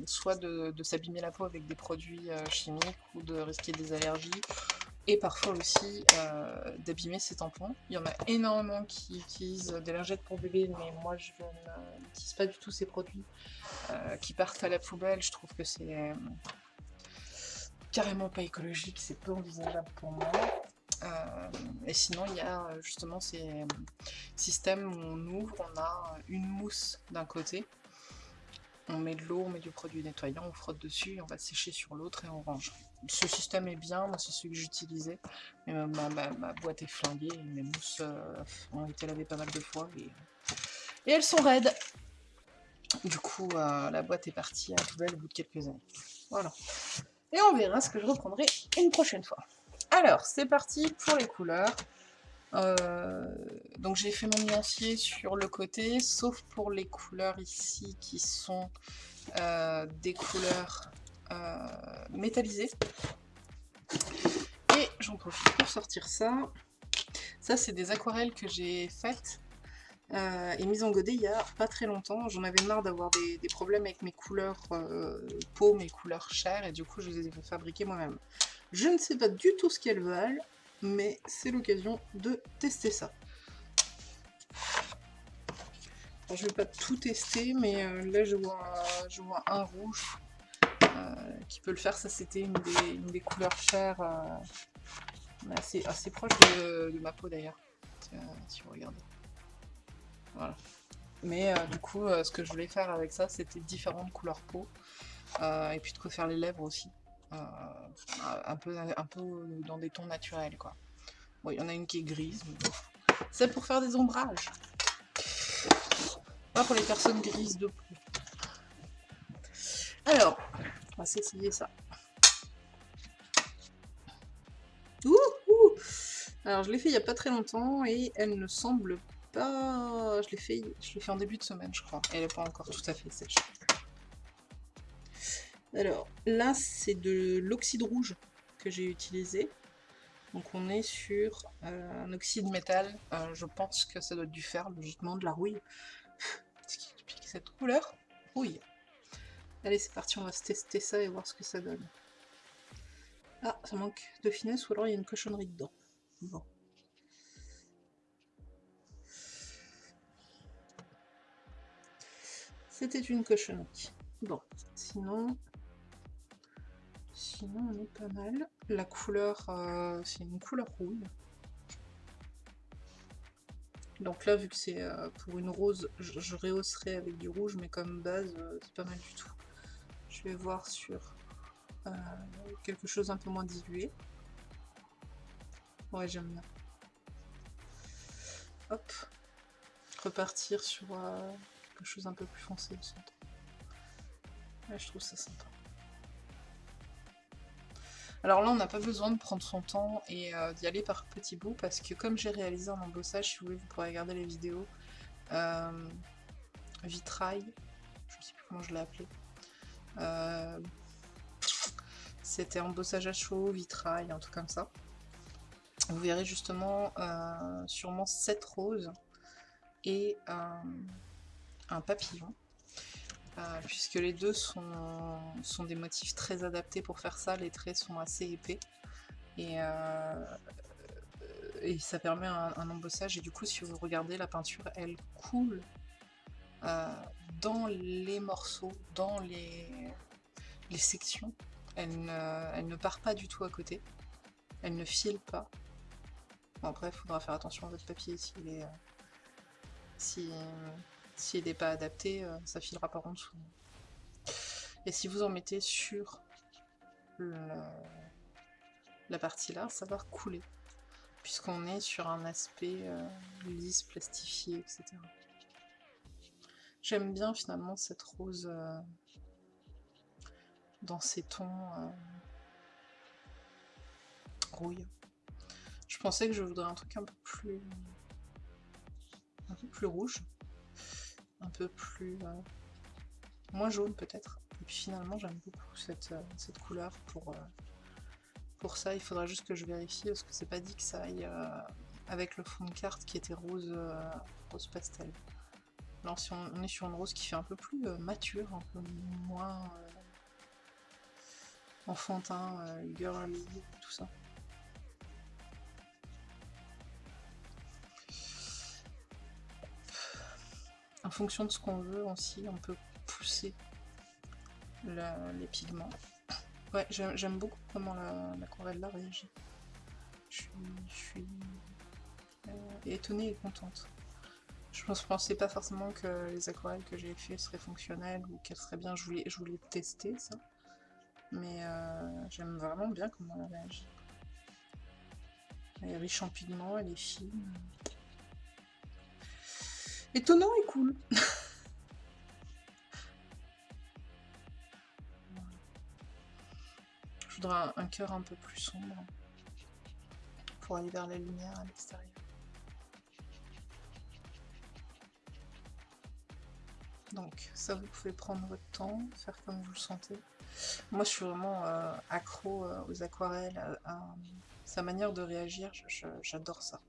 S1: soit de s'abîmer la peau avec des produits chimiques ou de risquer des allergies, et parfois aussi euh, d'abîmer ses tampons. Il y en a énormément qui utilisent des lingettes pour bébé, mais moi je n'utilise pas du tout ces produits euh, qui partent à la poubelle. Je trouve que c'est euh, carrément pas écologique, c'est peu envisageable pour moi. Et sinon, il y a justement ces systèmes où on ouvre, on a une mousse d'un côté, on met de l'eau, on met du produit nettoyant, on frotte dessus, on va sécher sur l'autre et on range ce système est bien, moi c'est celui que j'utilisais, mais ma, boîte est flinguée, mes mousses euh, ont été lavées pas mal de fois, et, elles sont raides. Du coup, euh, la boîte est partie à la poubelle au bout de quelques années. Voilà. Et on verra ce que je reprendrai une prochaine fois. Alors, c'est parti pour les couleurs. Euh, donc j'ai fait mon nuancier sur le côté, sauf pour les couleurs ici qui sont des couleurs euh, métallisé. Et j'en profite pour sortir ça. Ça, c'est des aquarelles que j'ai faites euh, et mises en godet il y a pas très longtemps. J'en avais marre d'avoir des, problèmes avec mes couleurs euh, peau, mes couleurs chair, et du coup, je les ai fabriquées moi-même. Je ne sais pas du tout ce qu'elles valent, mais c'est l'occasion de tester ça. je vais pas tout tester, mais là, je vois, un rouge qui peut le faire. Ça, c'était une des, couleurs chères, euh, assez, proche de, ma peau d'ailleurs, si vous regardez. Voilà. Mais euh, du coup, euh, ce que je voulais faire avec ça, c'était différentes couleurs peau. et puis de quoi faire les lèvres aussi. Un, peu, un peu dans des tons naturels, quoi. Bon, il y en a une qui est grise, c'est pour faire des ombrages. Pas pour les personnes grises de peau. Alors, on va s'essayer ça. Alors je l'ai fait il n'y a pas très longtemps et elle ne semble pas... Je l'ai fait, je fait en début de semaine je crois. Elle n'est pas encore tout à fait sèche. Alors là c'est de l'oxyde rouge que j'ai utilisé. Donc on est sur euh, un oxyde métal. Euh, je pense que ça doit être du fer, logiquement, de la rouille. [LAUGHS] Ce qui explique cette couleur. Rouille. Allez, c'est parti, on va tester ça et voir ce que ça donne. Ah, ça manque de finesse ou alors il y a une cochonnerie dedans. Bon. C'était une cochonnerie. Bon, sinon... Sinon, on est pas mal. La couleur, euh, c'est une couleur rouille. Donc là, vu que c'est euh, pour une rose, je, rehausserai avec du rouge, mais comme base, euh, c'est pas mal du tout. Je vais voir sur quelque chose un peu moins dilué. Ouais, j'aime bien. Hop. Repartir sur quelque chose un peu plus foncé au centre. Ouais, je trouve ça sympa. Alors là, on n'a pas besoin de prendre son temps et euh, d'y aller par petits bouts parce que comme j'ai réalisé un embossage, si vous voulez, vous pourrez regarder les vidéos. vitrail, je ne sais plus comment je l'ai appelé. Euh, c'était embossage à chaud, vitrail, un truc comme ça. Vous verrez justement euh, sûrement 7 roses et un papillon. Euh, puisque les deux sont, sont, des motifs très adaptés pour faire ça, les traits sont assez épais. Et, et ça permet un, un, embossage, et du coup si vous regardez la peinture, elle coule euh, dans les morceaux, dans les, les sections. Elle ne, elle ne, part pas du tout à côté. Elle ne file pas. Bon après, il faudra faire attention à votre papier s'il est... si s'il n'est pas adapté, ça filera par en dessous. Et si vous en mettez sur la partie là, ça va couler. Puisqu'on est sur un aspect lisse, plastifié, etc. J'aime bien finalement cette rose dans ces tons rouille. Je pensais que je voudrais un truc un peu plus un peu plus rouge, un peu plus moins jaune peut-être. Et puis finalement j'aime beaucoup cette, cette, couleur pour, pour ça. Il faudra juste que je vérifie parce que c'est pas dit que ça aille avec le fond de carte qui était rose, rose pastel. Alors si on, est sur une rose qui fait un peu plus mature, un peu moins enfantin, girly, tout ça. En fonction de ce qu'on veut aussi, on peut pousser les pigments. J'aime beaucoup comment l'aquarelle là réagit. Je suis, euh, étonnée et contente. Je ne pensais pas forcément que les aquarelles que j'ai fait seraient fonctionnelles ou qu'elles seraient bien. Je voulais, je voulais tester ça. Mais euh, j'aime vraiment bien comment elle réagit. Elle est riche en pigments, elle est fine étonnant et cool. Je voudrais un, cœur un peu plus sombre pour aller vers la lumière à l'extérieur. Donc ça vous pouvez prendre votre temps, faire comme vous le sentez. Moi je suis vraiment euh, accro euh, aux aquarelles, à, sa manière de réagir, j'adore ça.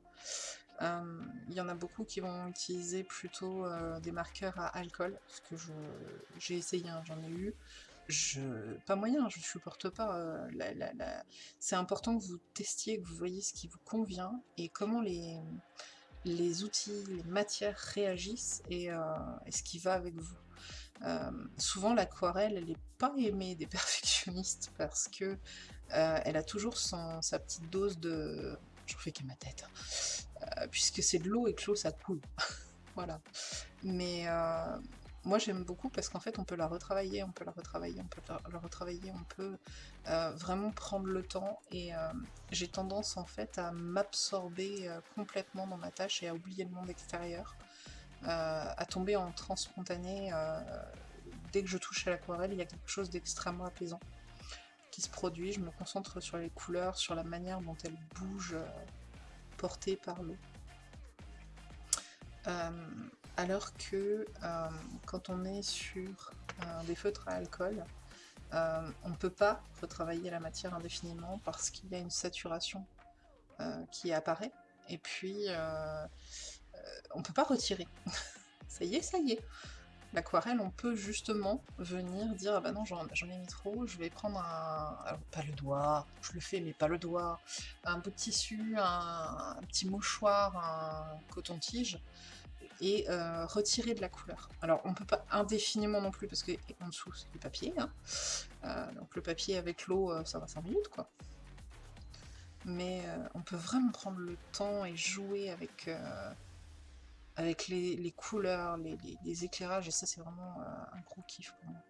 S1: Euh, il y en a beaucoup qui vont utiliser plutôt euh, des marqueurs à alcool, parce que j'ai essayé, hein, j'en ai eu. Pas moyen, je ne supporte pas. Euh, c'est important que vous testiez, que vous voyez ce qui vous convient et comment les, outils, les matières réagissent et, ce qui va avec vous. souvent l'aquarelle, elle n'est pas aimée des [LAUGHS] perfectionnistes parce que elle a toujours sa petite dose de... Je fais que ma tête. Hein. Euh, puisque c'est de l'eau et que l'eau ça coule. [LAUGHS] voilà. Mais euh, moi j'aime beaucoup parce qu'en fait on peut la retravailler, on peut la retravailler, on peut la, retravailler, on peut euh, vraiment prendre le temps et j'ai tendance en fait à m'absorber complètement dans ma tâche et à oublier le monde extérieur, à tomber en transe spontanée. dès que je touche à l'aquarelle, il y a quelque chose d'extrêmement apaisant qui se produit, je me concentre sur les couleurs, sur la manière dont elles bougent, porté par l'eau. Euh, alors que euh, quand on est sur des feutres à alcool, euh, on ne peut pas retravailler la matière indéfiniment parce qu'il y a une saturation qui apparaît et puis on ne peut pas retirer. [LAUGHS] ça y est, ça y est. L'aquarelle, on peut justement venir dire ah bah non j'en ai mis trop, je vais prendre un, pas le doigt, je le fais mais pas le doigt, un bout de tissu, un, petit mouchoir, un coton-tige et euh, retirer de la couleur. Alors on peut pas indéfiniment non plus parce que en dessous c'est du papier, hein. euh, donc le papier avec l'eau euh, ça va 5 minutes quoi. Mais on peut vraiment prendre le temps et jouer avec avec les, couleurs, les, éclairages, et ça c'est vraiment euh, un gros kiff pour moi.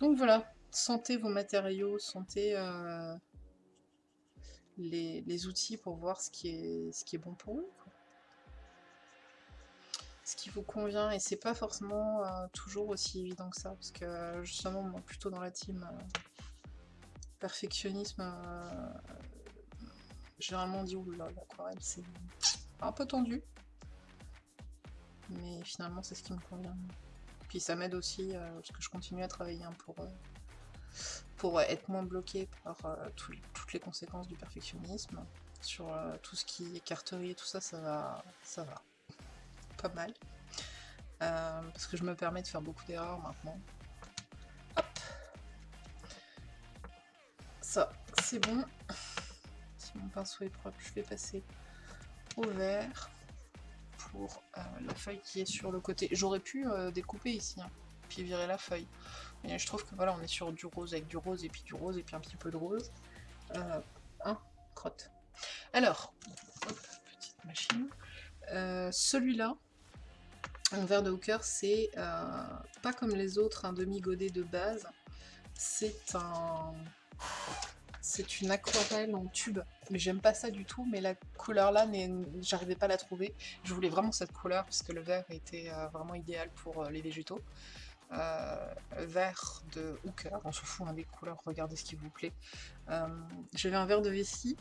S1: Donc voilà, sentez vos matériaux, sentez euh, les, outils pour voir ce qui est, ce qui est bon pour vous. Ce qui vous convient, et c'est pas forcément euh, toujours aussi évident que ça, parce que justement, moi, plutôt dans la team perfectionnisme, euh, généralement on dit oula, l'aquarelle c'est un peu tendu, mais finalement c'est ce qui me convient. Puis ça m'aide aussi, euh, parce que je continue à travailler hein, pour, euh, pour être moins bloqué par toutes les conséquences du perfectionnisme. Sur tout ce qui est carterie et tout ça, ça va, ça va pas mal. parce que je me permets de faire beaucoup d'erreurs maintenant. Ça, c'est bon. Si mon pinceau est propre, je vais passer au vert pour euh, la feuille qui est sur le côté. J'aurais pu euh, découper ici, hein. puis virer la feuille. Et je trouve que voilà, on est sur du rose avec du rose, et puis du rose, et puis un petit peu de rose. Euh, hein, crotte. Alors, petite machine. Euh, celui-là, un verre de hooker, c'est pas comme les autres un demi-godet de base. C'est un... C'est une aquarelle en tube, mais j'aime pas ça du tout, mais la couleur là, j'arrivais pas à la trouver. Je voulais vraiment cette couleur, parce que le vert était euh, vraiment idéal pour les végétaux. vert de hooker, on se fout hein, des couleurs, regardez ce qui vous plaît. J'avais un verre de vessie,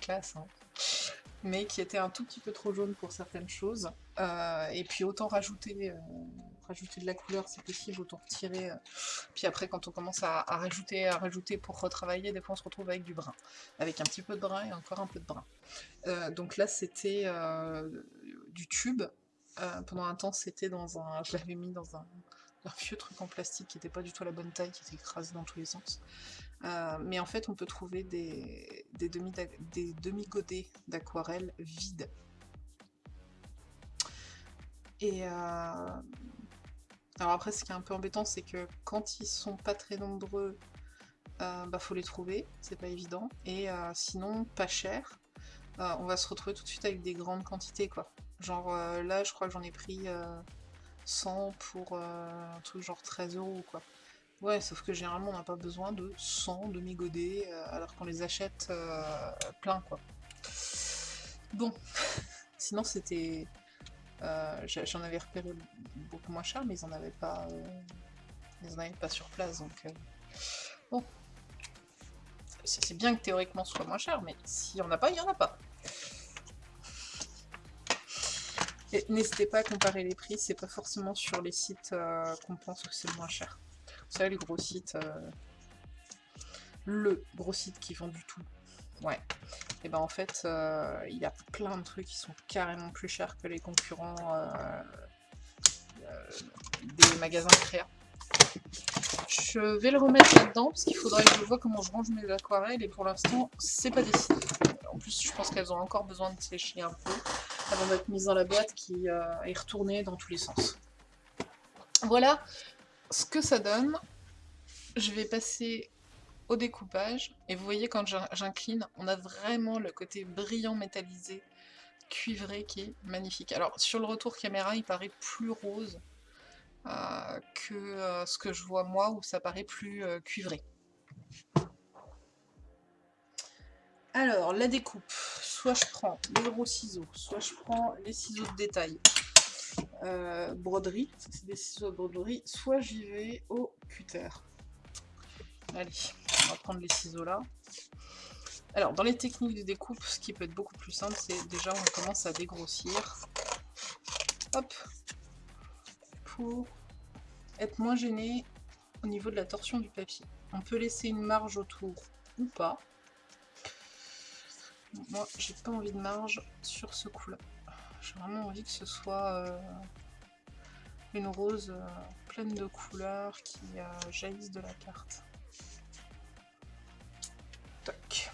S1: classe, hein mais qui était un tout petit peu trop jaune pour certaines choses. Euh, et puis autant rajouter, euh, rajouter de la couleur, c'est possible, autant retirer. Euh. Puis après, quand on commence à, rajouter, à rajouter pour retravailler, des fois on se retrouve avec du brun. Avec un petit peu de brun et encore un peu de brun. donc là, c'était du tube. pendant un temps, c'était dans un... Je l'avais mis dans un, vieux truc en plastique qui n'était pas du tout la bonne taille, qui était écrasé dans tous les sens. Mais en fait, on peut trouver des, des demi-godets d'aquarelle vides. Et euh, alors après, ce qui est un peu embêtant, c'est que quand ils sont pas très nombreux, euh, bah faut les trouver, c'est pas évident. Et sinon, pas cher, on va se retrouver tout de suite avec des grandes quantités, quoi. Genre là, je crois que j'en ai pris 100 pour un truc genre 13 euros, quoi. Ouais, sauf que généralement on n'a pas besoin de 100 demi-godets euh, alors qu'on les achète euh, plein quoi. Bon, [LAUGHS] sinon c'était... Euh, j'en avais repéré beaucoup moins cher mais ils en avaient pas... ils en avaient pas sur place donc... bon. C'est bien que théoriquement ce soit moins cher mais s'il n'y en a pas, il n'y en a pas. N'hésitez pas à comparer les prix, c'est pas forcément sur les sites qu'on pense que c'est le moins cher. Savez, les gros sites, euh, le gros site qui vend du tout. Ouais. Et ben en fait, euh, il y a plein de trucs qui sont carrément plus chers que les concurrents euh, des magasins créa. Je vais le remettre là-dedans parce qu'il faudrait que je vois comment je range mes aquarelles et pour l'instant, c'est pas décidé. En plus, je pense qu'elles ont encore besoin de sécher un peu avant d'être mises dans la boîte qui est retournée dans tous les sens. Voilà, ce que ça donne, je vais passer au découpage. Et vous voyez, quand j'incline, on a vraiment le côté brillant métallisé, cuivré, qui est magnifique. Alors, sur le retour caméra, il paraît plus rose euh, que euh, ce que je vois moi, où ça paraît plus euh, cuivré. Alors, la découpe. Soit je prends les gros ciseaux, soit je prends les ciseaux de détail. Euh, broderie, c'est des ciseaux de broderie, soit j'y vais au cutter. Allez, on va prendre les ciseaux là. Alors, dans les techniques de découpe, ce qui peut être beaucoup plus simple, c'est déjà on commence à dégrossir. Hop Pour être moins gêné au niveau de la torsion du papier. On peut laisser une marge autour ou pas. Moi, j'ai pas envie de marge sur ce coup-là. J'ai vraiment envie que ce soit euh, une rose euh, pleine de couleurs qui euh, jaillissent de la carte. Toc.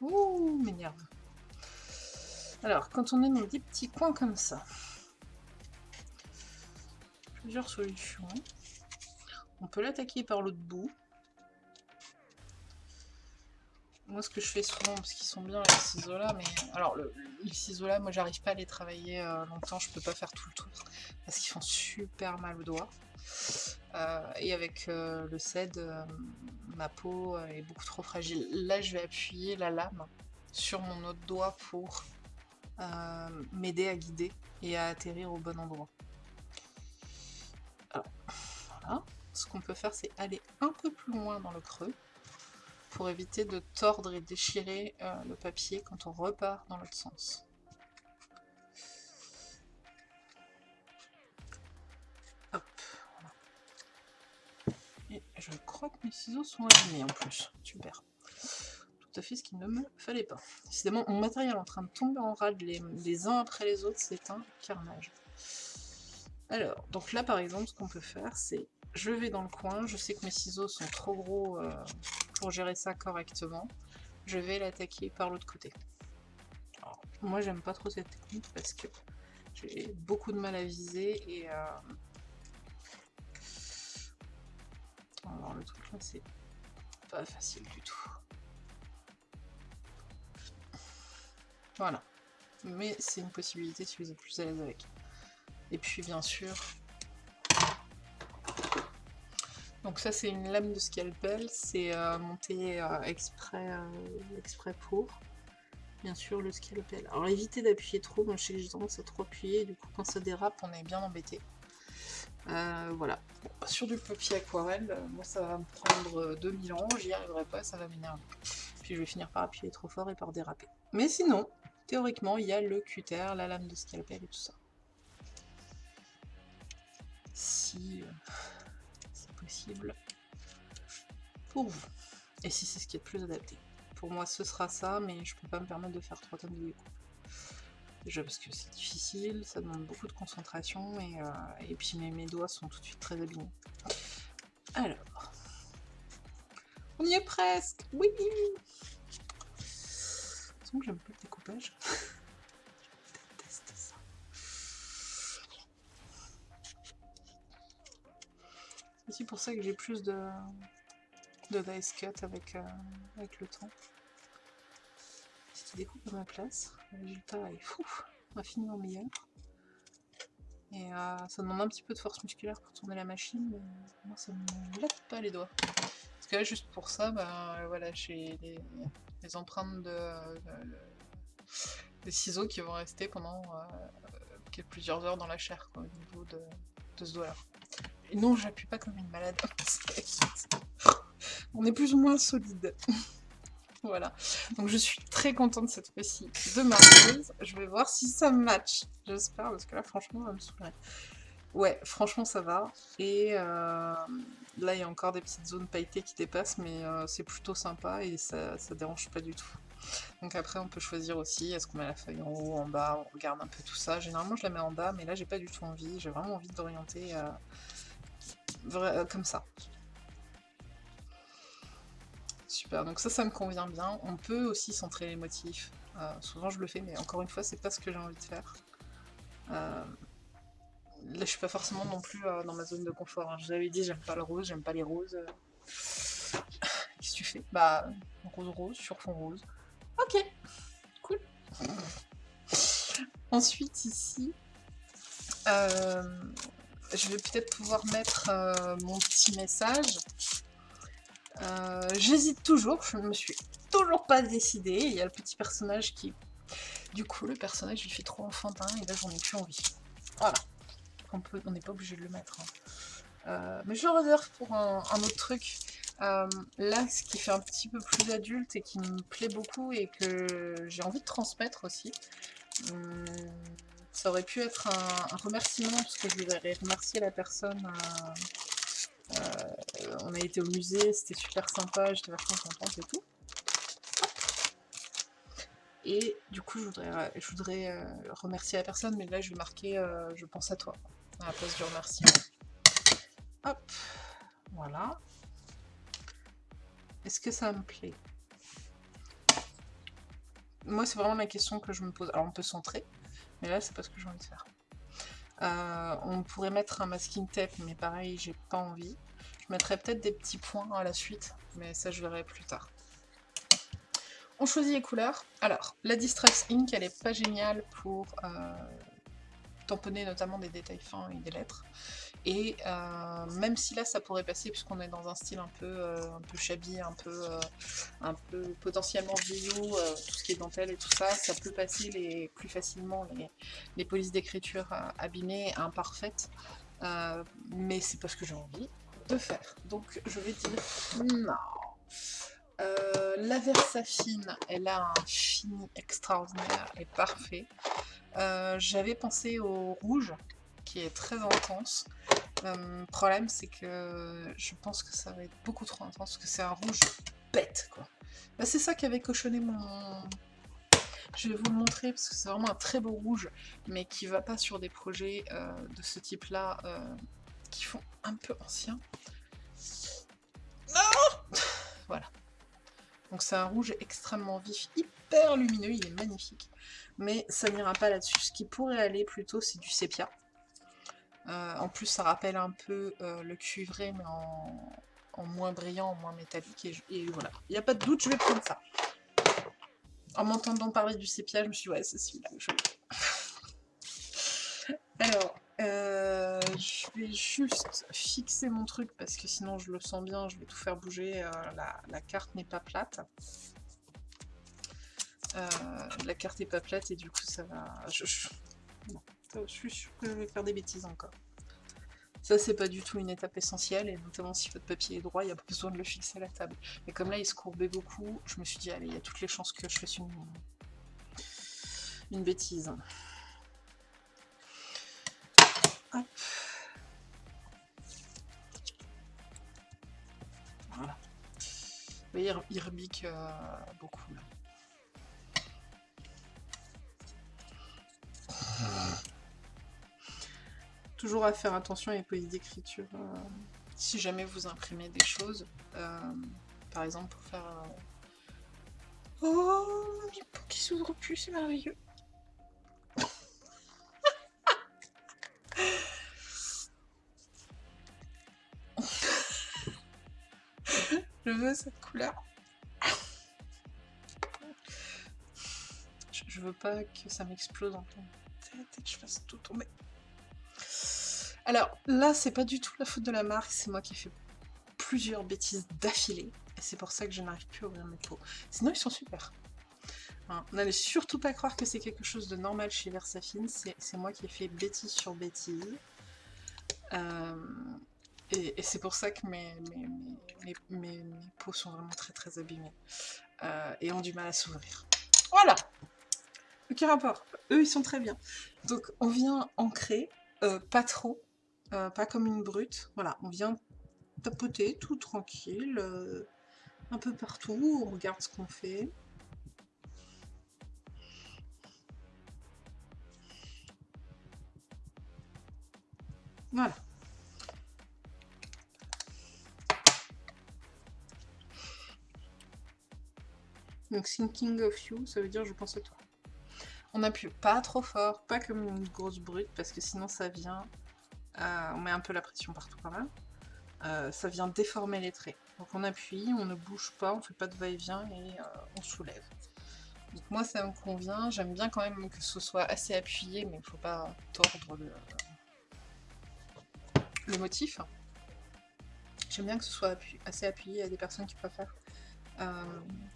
S1: Ouh, m'énerve. Alors, quand on est dans des petits coins comme ça, plusieurs solutions. On peut l'attaquer par l'autre bout. Moi ce que je fais souvent, parce qu'ils sont bien les ciseaux là, mais alors le, les ciseaux là, moi j'arrive pas à les travailler euh, longtemps, je peux pas faire tout le tour, parce qu'ils font super mal au doigt. Euh, et avec euh, le CED, ma peau est beaucoup trop fragile. Là je vais appuyer la lame sur mon autre doigt pour m'aider à guider et à atterrir au bon endroit. Alors, voilà. Ce qu'on peut faire, c'est aller un peu plus loin dans le creux pour éviter de tordre et déchirer euh, le papier quand on repart dans l'autre sens. Hop. Et je crois que mes ciseaux sont alignés en plus. Super. Tout à fait ce qu'il ne me fallait pas. Décidément, mon matériel en train de tomber en rade les, les uns après les autres, c'est un carnage. Alors, donc là par exemple, ce qu'on peut faire, c'est je vais dans le coin, je sais que mes ciseaux sont trop gros euh, pour gérer ça correctement. Je vais l'attaquer par l'autre côté. moi j'aime pas trop cette technique parce que J'ai beaucoup de mal à viser et... Euh... Alors le truc là c'est pas facile du tout. Voilà. Mais c'est une possibilité si vous êtes plus à l'aise avec. Et puis bien sûr... Donc ça c'est une lame de scalpel, c'est euh, monté euh, exprès, euh, exprès pour. Bien sûr le scalpel. Alors évitez d'appuyer trop, moi je sais que j'ai trop appuyer, du coup quand ça dérape on est bien embêté. voilà. sur du papier aquarelle, moi ça va me prendre 2000 ans, j'y arriverai pas, ça va m'énerver. Puis je vais finir par appuyer trop fort et par déraper. Mais sinon, théoriquement, il y a le cutter, la lame de scalpel et tout ça. Si euh, pour vous. Et si c'est ce qui est le plus adapté. Pour moi, ce sera ça, mais je peux pas me permettre de faire trois tonnes de découpe. Déjà parce que c'est difficile, ça demande beaucoup de concentration, et, euh, et puis mes, mes, doigts sont tout de suite très abîmés. Alors... On y est presque Oui j'aime pas le découpage. [LAUGHS] aussi pour ça que j'ai plus de, de dice cut avec, euh, avec le temps. Si tu découpes à ma place, le résultat est fou, infiniment meilleur. Et euh, ça demande un petit peu de force musculaire pour tourner la machine, mais moi ça me lève pas les doigts. Parce que là, juste pour ça, bah, voilà, j'ai les, empreintes de, des ciseaux qui vont rester pendant euh, plusieurs heures dans la chair au niveau de, ce doigt-là. Non, j'appuie pas comme une malade. [LAUGHS] On est plus ou moins solide. [LAUGHS] voilà. Donc je suis très contente cette fois-ci de ma prise. Je vais voir si ça match. J'espère, parce que là, franchement, ça me saoulerait. Ouais, franchement, ça va. Et euh, là, il y a encore des petites zones pailletées qui dépassent, mais euh, c'est plutôt sympa et ça, ça dérange pas du tout. Donc après, on peut choisir aussi, est-ce qu'on met la feuille en haut, en bas, on regarde un peu tout ça. Généralement, je la mets en bas, mais là, j'ai pas du tout envie. J'ai vraiment envie d'orienter comme ça. Super, donc ça, ça me convient bien. On peut aussi centrer les motifs. souvent, je le fais, mais encore une fois, c'est pas ce que j'ai envie de faire. Là, je suis pas forcément non plus euh, dans ma zone de confort. Hein. Je vous avais dit, j'aime pas le rose, j'aime pas les roses. [LAUGHS] Qu'est-ce que tu fais? Bah, rose rose sur fond rose. Ok, cool. Ensuite, ici, euh, je vais peut-être pouvoir mettre euh, mon petit message. J'hésite toujours, je ne me suis toujours pas décidée. Il y a le petit personnage qui... Du coup, le personnage, il fait trop enfantin et là, j'en ai plus envie. Voilà on n'est pas obligé de le mettre. Hein. Euh, mais je le réserve pour un, autre truc. Euh, là, ce qui fait un petit peu plus adulte et qui me plaît beaucoup et que j'ai envie de transmettre aussi, hum, ça aurait pu être un, remerciement, parce que je voudrais remercier la personne. Euh, on a été au musée, c'était super sympa, j'étais vachement contente et tout. Et du coup, je voudrais, je voudrais remercier la personne, mais là, je vais marquer je pense à toi à la place du remerciement. Hop, voilà. Est-ce que ça me plaît? Moi, c'est vraiment la question que je me pose. Alors, on peut centrer, mais là, c'est pas ce que j'ai envie de faire. Euh, on pourrait mettre un masking tape, mais pareil, j'ai pas envie. Je mettrais peut-être des petits points à la suite, mais ça, je verrai plus tard. On choisit les couleurs. Alors, la Distress Ink, elle est pas géniale pour euh, tamponner notamment des détails fins et des lettres. Et euh, même si là ça pourrait passer puisqu'on est dans un style un peu, euh, un peu un peu, euh, un peu potentiellement vieillot, tout ce qui est dentelle et tout ça, ça peut passer les, plus facilement les, les polices d'écriture abîmées, imparfaites. mais c'est pas ce que j'ai envie de faire. Donc je vais dire non. la Versafine, elle a un fini extraordinaire et parfait. Euh, j'avais pensé au rouge, qui est très intense. Euh, problème, c'est que je pense que ça va être beaucoup trop intense, que c'est un rouge bête, quoi. Bah, c'est ça qui avait cochonné mon... Je vais vous le montrer, parce que c'est vraiment un très beau rouge, mais qui va pas sur des projets euh, de ce type-là, qui font un peu ancien. Non [LAUGHS] Voilà. Donc c'est un rouge extrêmement vif, hyper lumineux, il est magnifique. mais ça n'ira pas là-dessus. Ce qui pourrait aller plutôt, c'est du sépia. Euh, en plus, ça rappelle un peu euh, le cuivré, mais en, moins brillant, en moins métallique. Et, voilà, il n'y a pas de doute, je vais prendre ça. En m'entendant parler du sépia, je me suis dit, ouais, c'est celui-là je [LAUGHS] Alors, euh, je vais juste fixer mon truc, parce que sinon, je le sens bien, je vais tout faire bouger. la, carte n'est pas plate. la carte n'est pas plate, et du coup, ça va... suis sûre que je vais faire des bêtises encore. Ça, c'est pas du tout une étape essentielle, et notamment si votre papier est droit, il n'y a pas besoin de le fixer à la table. Mais comme là, il se courbait beaucoup, je me suis dit, allez, il y a toutes les chances que je fasse une, une bêtise. Hop. Voilà. Vous voyez, il rebique euh, beaucoup, là. Toujours à faire attention à les polices d'écriture. Euh, si jamais vous imprimez des choses, euh, par exemple pour faire... Euh, oh, mes peaux qui s'ouvrent plus, c'est merveilleux. [LAUGHS] Je veux cette couleur. Je, veux pas que ça m'explose en pleine tête et que je fasse tout tomber. Alors là, c'est pas du tout la faute de la marque, c'est moi qui ai fait plusieurs bêtises d'affilée. Et c'est pour ça que je n'arrive plus à ouvrir mes pots. Sinon, ils sont super. Hein, n'allez surtout pas croire que c'est quelque chose de normal chez Versafine, c'est moi qui ai fait bêtise sur bêtise. Euh, et, c'est pour ça que mes, mes, sont vraiment très très abîmés. Euh, et ont du mal à s'ouvrir. Voilà Aucun rapport. Eux, ils sont très bien. Donc, on vient ancrer, euh, pas trop, euh, pas comme une brute. Voilà, on vient tapoter tout tranquille, euh, un peu partout, on regarde ce qu'on fait. Voilà. Donc thinking of you, ça veut dire je pense à toi. On appuie pas trop fort, pas comme une grosse brute, parce que sinon ça vient euh, on met un peu la pression partout quand même, euh, ça vient déformer les traits. Donc on appuie, on ne bouge pas, on fait pas de va-et-vient et, euh, on soulève. Donc moi ça me convient, j'aime bien quand même que ce soit assez appuyé, mais il ne faut pas tordre le, motif. J'aime bien que ce soit assez appuyé, il y a des personnes qui préfèrent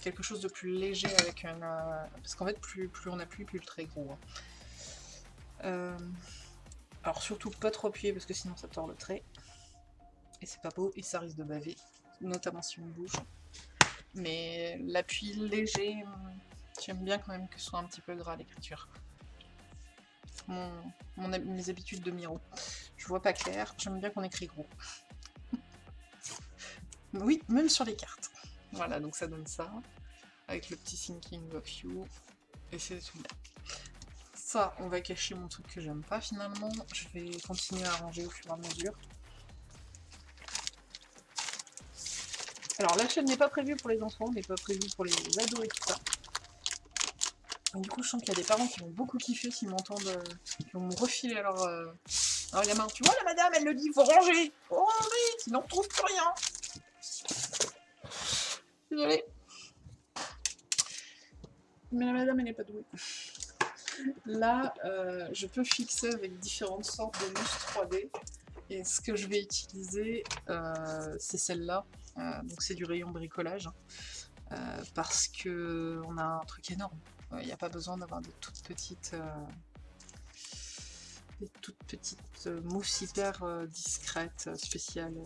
S1: quelque chose de plus léger avec un... parce qu'en fait plus, plus on appuie, plus le trait est gros. Hein. Alors surtout pas trop appuyer parce que sinon ça tord le trait. Et c'est pas beau et ça risque de baver, notamment si on bouge. Mais l'appui léger, j'aime bien quand même que ce soit un petit peu gras l'écriture. Mes habitudes de Miro. Je vois pas clair, j'aime bien qu'on écrit gros. [LAUGHS] oui, même sur les cartes. Voilà, donc ça donne ça, avec le petit Thinking of You, et c'est tout. Ça, on va cacher mon truc que j'aime pas finalement. Je vais continuer à ranger au fur et à mesure. Alors la chaîne n'est pas prévue pour les enfants, n'est pas prévue pour les ados et tout ça. du coup, je sens qu'il y a des parents qui vont beaucoup kiffer s'ils m'entendent, euh, qui vont me refiler alors... Euh... Alors gamin, tu vois la madame, elle le dit, faut ranger Faut ranger, sinon on trouve plus rien Désolée. Mais la madame, elle n'est pas douée. Là, euh, je peux fixer avec différentes sortes de lustres 3D. Et ce que je vais utiliser, euh, c'est celle-là. Euh, donc c'est du rayon bricolage. parce que on a un truc énorme. Il n'y a pas besoin d'avoir des toutes petites... des toutes petites mousses hyper discrètes, spéciales.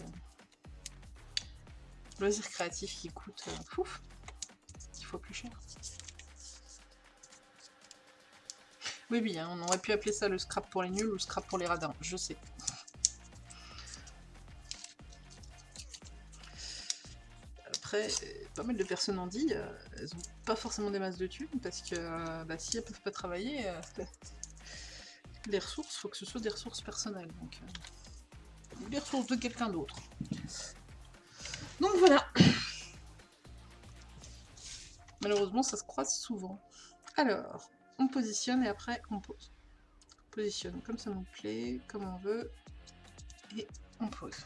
S1: Loisir créatif qui coûte... pouf, il faut plus cher. Oui, hein, on aurait pu appeler ça le scrap pour les nuls ou le scrap pour les radins, je sais. Après, pas mal de personnes ont dit, euh, elles n'ont pas forcément des masses de thunes, parce que euh, bah, si elles peuvent pas travailler, euh, [LAUGHS] les ressources, faut que ce soit des ressources personnelles, donc des ressources de quelqu'un d'autre. Donc voilà. [COUGHS] Malheureusement, ça se croise souvent. Alors, on positionne et après on pose. On positionne comme ça nous plaît, comme on veut, et on pose.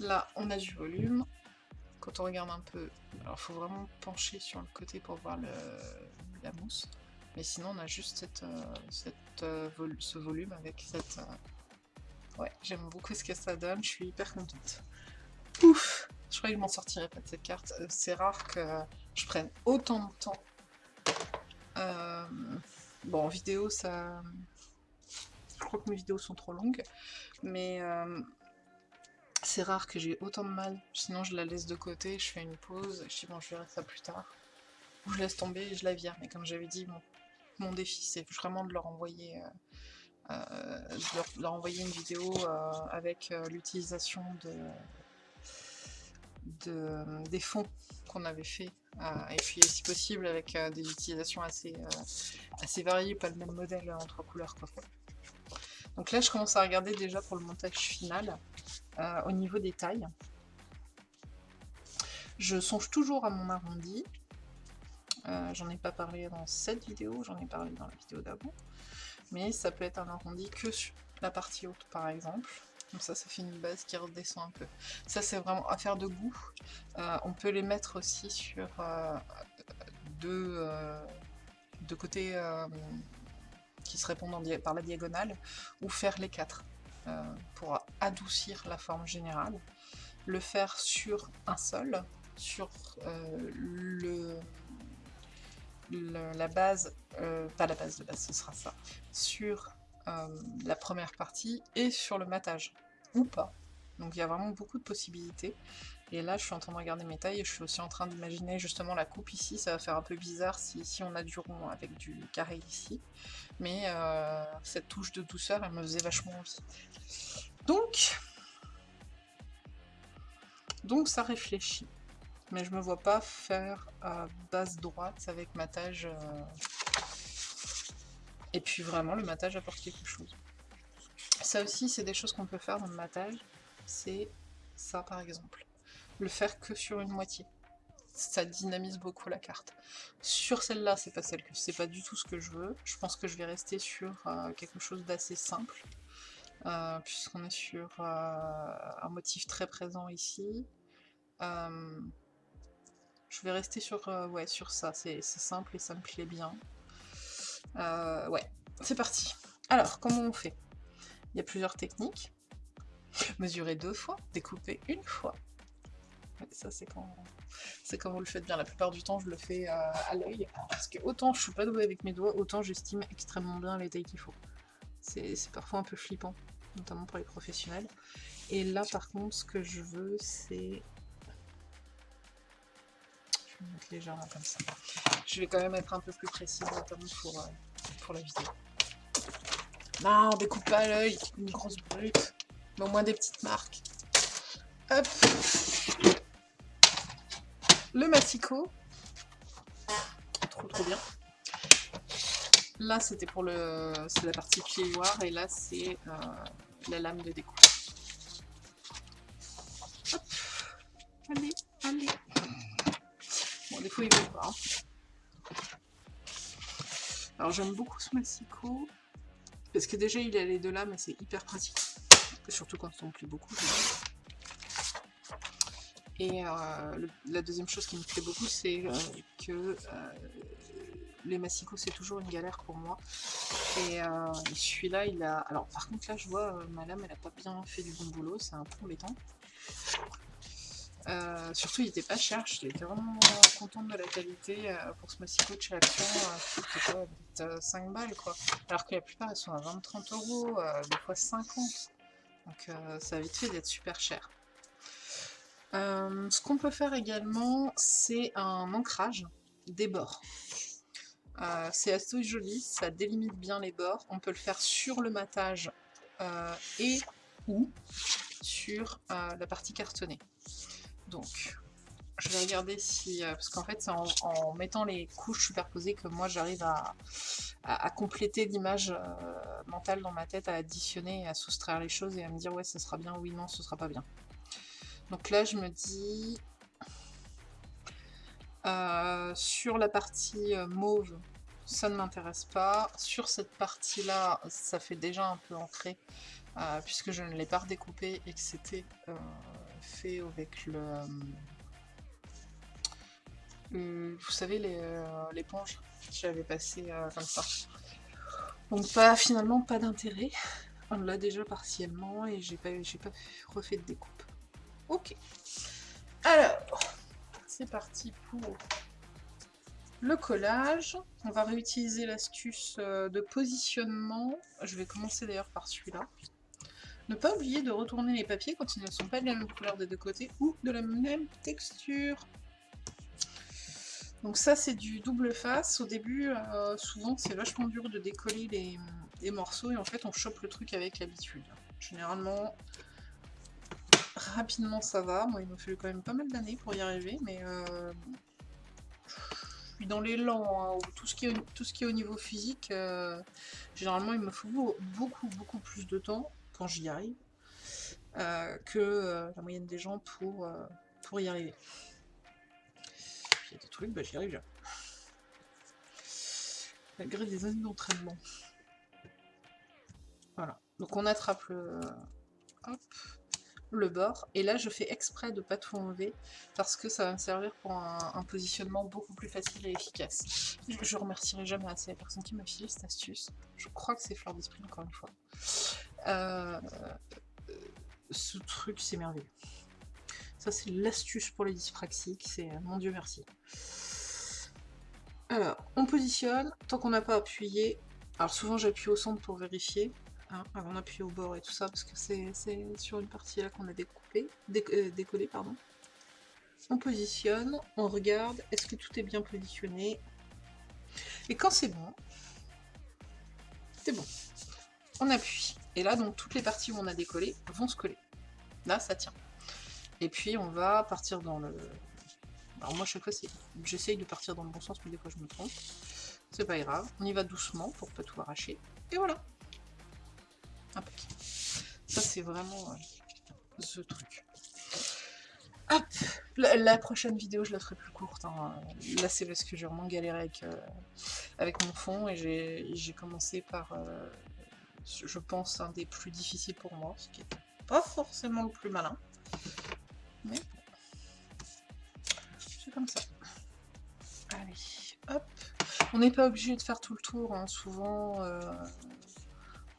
S1: Là, on a du volume. Quand on regarde un peu, alors faut vraiment pencher sur le côté pour voir la mousse. Mais sinon, on a juste euh, euh, ce volume avec cette... Euh, ouais, j'aime beaucoup ce que ça donne, je suis hyper contente. Ouf Je crois que je m'en sortirai pas de cette carte. C'est rare que je prenne autant de temps. Bon, en vidéo, ça... Je crois que mes vidéos sont trop longues. Mais c'est rare que j'ai autant de mal. Sinon, je la laisse de côté, je fais une pause, je dis bon, je verrai ça plus tard. Ou je laisse tomber et je la vire. Mais comme j'avais dit, mon défi, c'est vraiment de leur envoyer, euh, euh, leur, envoyer une vidéo euh, avec l'utilisation de, des fonds qu'on avait fait. et puis, si possible, avec des utilisations assez, assez variées, pas le même modèle en trois couleurs. Quoi. Donc là, je commence à regarder déjà pour le montage final, au niveau des tailles. Je songe toujours à mon arrondi, euh, j'en ai pas parlé dans cette vidéo, j'en ai parlé dans la vidéo d'avant. Mais ça peut être un arrondi que sur la partie haute par exemple. Ça, ça fait une base qui redescend un peu. Ça, c'est vraiment affaire de goût. Euh, on peut les mettre aussi sur euh, deux, côtés qui se répondent par la diagonale, ou faire les quatre pour adoucir la forme générale. Le faire sur un seul, sur la base, euh, pas la base de base, ce sera ça, sur euh, la première partie et sur le matage, pas. Donc il y a vraiment beaucoup de possibilités. Et là, je suis en train de regarder mes tailles et je suis aussi en train d'imaginer justement la coupe ici. Ça va faire un peu bizarre si on a du rond avec du carré ici. Mais euh, cette touche de douceur, elle me faisait vachement envie. Donc, donc ça réfléchit mais je me vois pas faire à base droite avec matage. Euh, et puis vraiment, le matage apporte quelque chose. Ça aussi, c'est des choses qu'on peut faire dans le matage. C'est ça, par exemple. Le faire que sur une moitié. Ça dynamise beaucoup la carte. Sur celle-là, c'est pas celle que c'est pas du tout ce que je veux. Je pense que je vais rester sur euh, quelque chose d'assez simple. Euh, puisqu'on est sur un motif très présent ici. Je vais rester sur, euh, ouais, sur ça, c'est simple et ça me plaît bien. Euh, ouais, c'est parti. Alors, comment on fait? Il y a plusieurs techniques. Mesurer deux fois, découper une fois. ça, c'est quand, quand vous le faites bien. La plupart du temps, je le fais euh, à l'œil. Parce que autant je suis pas douée avec mes doigts, autant j'estime extrêmement bien les tailles qu'il faut. C'est parfois un peu flippant, notamment pour les professionnels. Et là, par contre, ce que je veux, c'est mettre légèrement comme ça. Je vais quand même être un peu plus précis, notamment pour, euh, pour la vidéo. Non, découpe pas l'œil, une grosse brute. Mais au moins des petites marques. Hop Le massicot. Trop trop bien. Là, c'était pour le... C'est la partie plioir, et là, c'est euh, la lame de découpe. Hop Allez, allez des fois il veut pas. Alors j'aime beaucoup ce massicot, parce que déjà il a les deux là, mais c'est hyper pratique. Surtout quand on plie beaucoup. Et euh, la deuxième chose qui me plaît beaucoup, c'est euh, que euh, les massicots, c'est toujours une galère pour moi. Et celui-là, il a... Alors par contre, là, je vois, ma lame, elle a pas bien fait du bon boulot, c'est un peu embêtant. Euh, surtout, il était pas cher, j'étais vraiment contente de la qualité euh, pour ce massicot de chez Action. Euh, c'était 5 balles quoi. Alors que la plupart elles sont à 20-30 euros, des fois 50. Donc ça a vite fait d'être super cher. ce qu'on peut faire également, c'est un ancrage des bords. c'est assez joli, ça délimite bien les bords. On peut le faire sur le matage et ou sur la partie cartonnée. Donc, je vais regarder si... Euh, parce qu'en fait, c'est en, mettant les couches superposées que moi, j'arrive à, compléter l'image euh, mentale dans ma tête, à additionner, à soustraire les choses et à me dire, ouais, ce sera bien, oui, non, ce sera pas bien. Donc là, je me dis... Euh, sur la partie mauve, ça ne m'intéresse pas. Sur cette partie-là, ça fait déjà un peu ancré, euh, puisque je ne l'ai pas redécoupé et que c'était euh, fait avec le, Vous savez, l'éponge J'avais passé comme ça. Donc pas, finalement, pas d'intérêt. On l'a déjà partiellement et j'ai pas, pas refait de découpe. Ok. Alors, c'est parti pour le collage. On va réutiliser l'astuce euh, de positionnement. Je vais commencer d'ailleurs par celui-là. Ne pas oublier de retourner les papiers quand ils ne sont pas de la même couleur des deux côtés ou de la même texture. Donc ça c'est du double face. Au début, euh, souvent c'est vachement dur de décoller les, morceaux et en fait on chope le truc avec l'habitude. Généralement, rapidement ça va. Moi il m'a fallu quand même pas mal d'années pour y arriver, mais euh, je suis dans l'élan, hein, tout, ce qui est, tout ce qui est au niveau physique, euh, généralement il me faut beaucoup, beaucoup plus de temps quand j'y arrive euh, que la moyenne des gens pour, pour y arriver. Il y a des trucs, bah, j'y arrive là. Malgré des années d'entraînement. Voilà. Donc on attrape le... Bord. Et là, je fais exprès de pas tout enlever parce que ça va me servir pour un, positionnement beaucoup plus facile et efficace. Je, remercierai jamais assez la personne qui m'a filé cette astuce. Je crois que c'est Fleur d'Esprit, encore une fois. Euh, ce truc, c'est merveilleux. Ça, c'est l'astuce pour les dyspraxiques. C'est euh, mon Dieu merci. Alors, on positionne. Tant qu'on n'a pas appuyé, alors souvent j'appuie au centre pour vérifier. Hein, avant d'appuyer au bord et tout ça, parce que c'est sur une partie là qu'on a découpé, euh, décollé. Pardon. On positionne, on regarde, est-ce que tout est bien positionné? Et quand c'est bon, c'est bon. On appuie. Et là, donc, toutes les parties où on a décollé vont se coller. Là, ça tient. Et puis, on va partir dans le... Alors moi, chaque fois, j'essaye de partir dans le bon sens, mais des fois, je me trompe. C'est pas grave. On y va doucement pour pas tout arracher. Et voilà ça, c'est vraiment euh, ce truc. Hop la, prochaine vidéo, je la ferai plus courte. Hein. Là, c'est parce que j'ai vraiment galéré avec, euh, avec mon fond et j'ai commencé par, euh, je pense, un des plus difficiles pour moi, ce qui n'est pas forcément le plus malin. Mais c'est comme ça. Allez, hop. On n'est pas obligé de faire tout le tour, hein. souvent...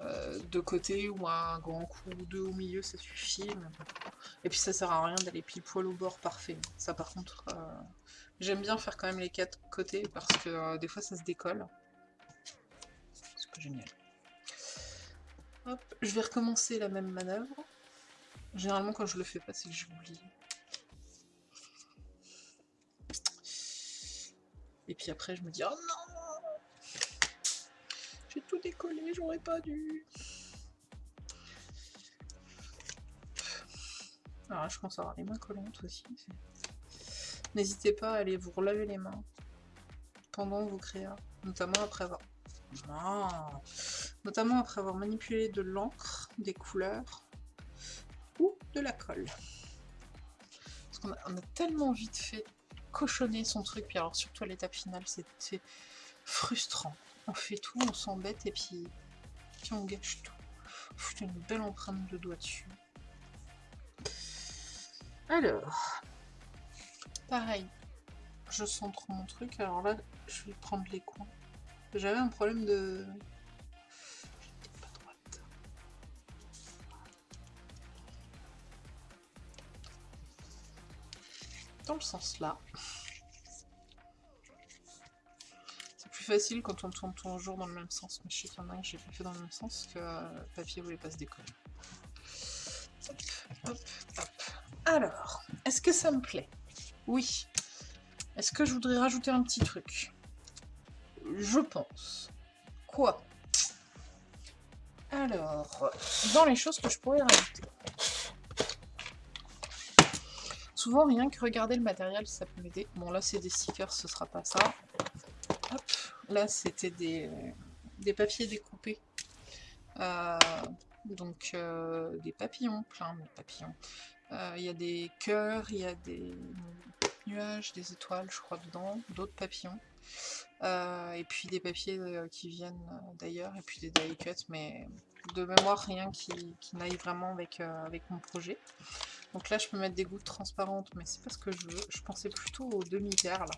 S1: Euh, de côté ou un grand coup ou deux au milieu, ça suffit. Et puis ça sert à rien d'aller pile poil au bord parfait. Ça par contre, euh, j'aime bien faire quand même les quatre côtés parce que euh, des fois ça se décolle. C'est génial. Hop, je vais recommencer la même manœuvre. Généralement quand je le fais pas, c'est que j'oublie. Et puis après je me dis oh non j'ai tout décollé, j'aurais pas dû. Alors je pense avoir les mains collantes aussi. N'hésitez pas à aller vous relaver les mains pendant vos créas, notamment après avoir... Notamment après avoir manipulé de l'encre, des couleurs ou de la colle. Parce qu'on a, tellement vite fait cochonner son truc, puis alors surtout à l'étape finale, c'était frustrant on fait tout, on s'embête et puis, on gâche tout. Faut une belle empreinte de doigt dessus. Alors, pareil, je centre mon truc. Alors là, je vais prendre les coins. J'avais un problème de... Dans le sens là. facile quand on tourne toujours dans le même sens, mais je sais qu'il y en a que j'ai fait dans le même sens que le papier voulait pas se décoller. Alors, est-ce que ça me plaît? Oui. Est-ce que je voudrais rajouter un petit truc? Je pense. Quoi? Alors, dans les choses que je pourrais rajouter. Souvent, rien que regarder le matériel, ça peut m'aider. Bon, là, c'est des stickers, ce sera pas ça. Là, c'était des, papiers découpés. Euh, donc, euh, des papillons, plein de papillons. Euh, il y a des cœurs, il y a des nuages, des étoiles, je crois, dedans, d'autres papillons. Et puis des papiers qui viennent d'ailleurs, et puis des die cuts, mais de mémoire, rien qui, n'aille vraiment avec, avec mon projet. Donc là, je peux mettre des gouttes transparentes, mais c'est pas ce que je veux. Je pensais plutôt aux demi-perles.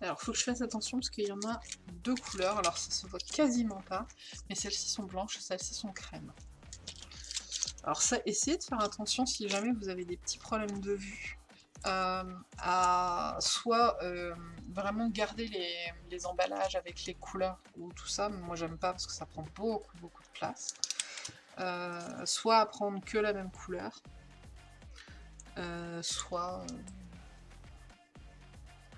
S1: Alors, faut que je fasse attention parce qu'il y en a deux couleurs. Alors, ça se voit quasiment pas, mais celles-ci sont blanches, celles-ci sont crème. Alors ça, essayez de faire attention si jamais vous avez des petits problèmes de vue euh, à soit euh, vraiment garder les, emballages avec les couleurs ou tout ça, moi j'aime pas parce que ça prend beaucoup beaucoup de place, euh, soit à prendre que la même couleur, soit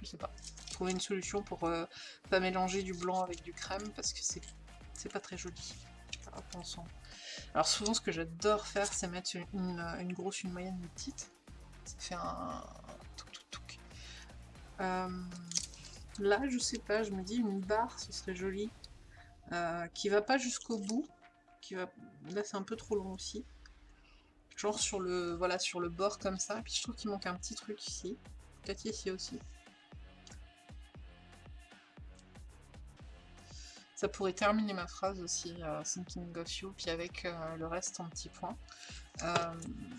S1: je sais pas, trouver une solution pour pas mélanger du blanc avec du crème parce que c'est pas très joli. Alors souvent ce que j'adore faire c'est mettre une, grosse, une moyenne, une petite ça fait un euh, là, je sais pas, je me dis une barre, ce serait joli. Euh, qui va pas jusqu'au bout. Qui va... Là, c'est un peu trop long aussi. Genre sur le, voilà, sur le bord comme ça. Puis je trouve qu'il manque un petit truc ici. Peut-être ici aussi. Ça pourrait terminer ma phrase aussi, euh, Thinking of You, puis avec euh, le reste en petits points. Euh,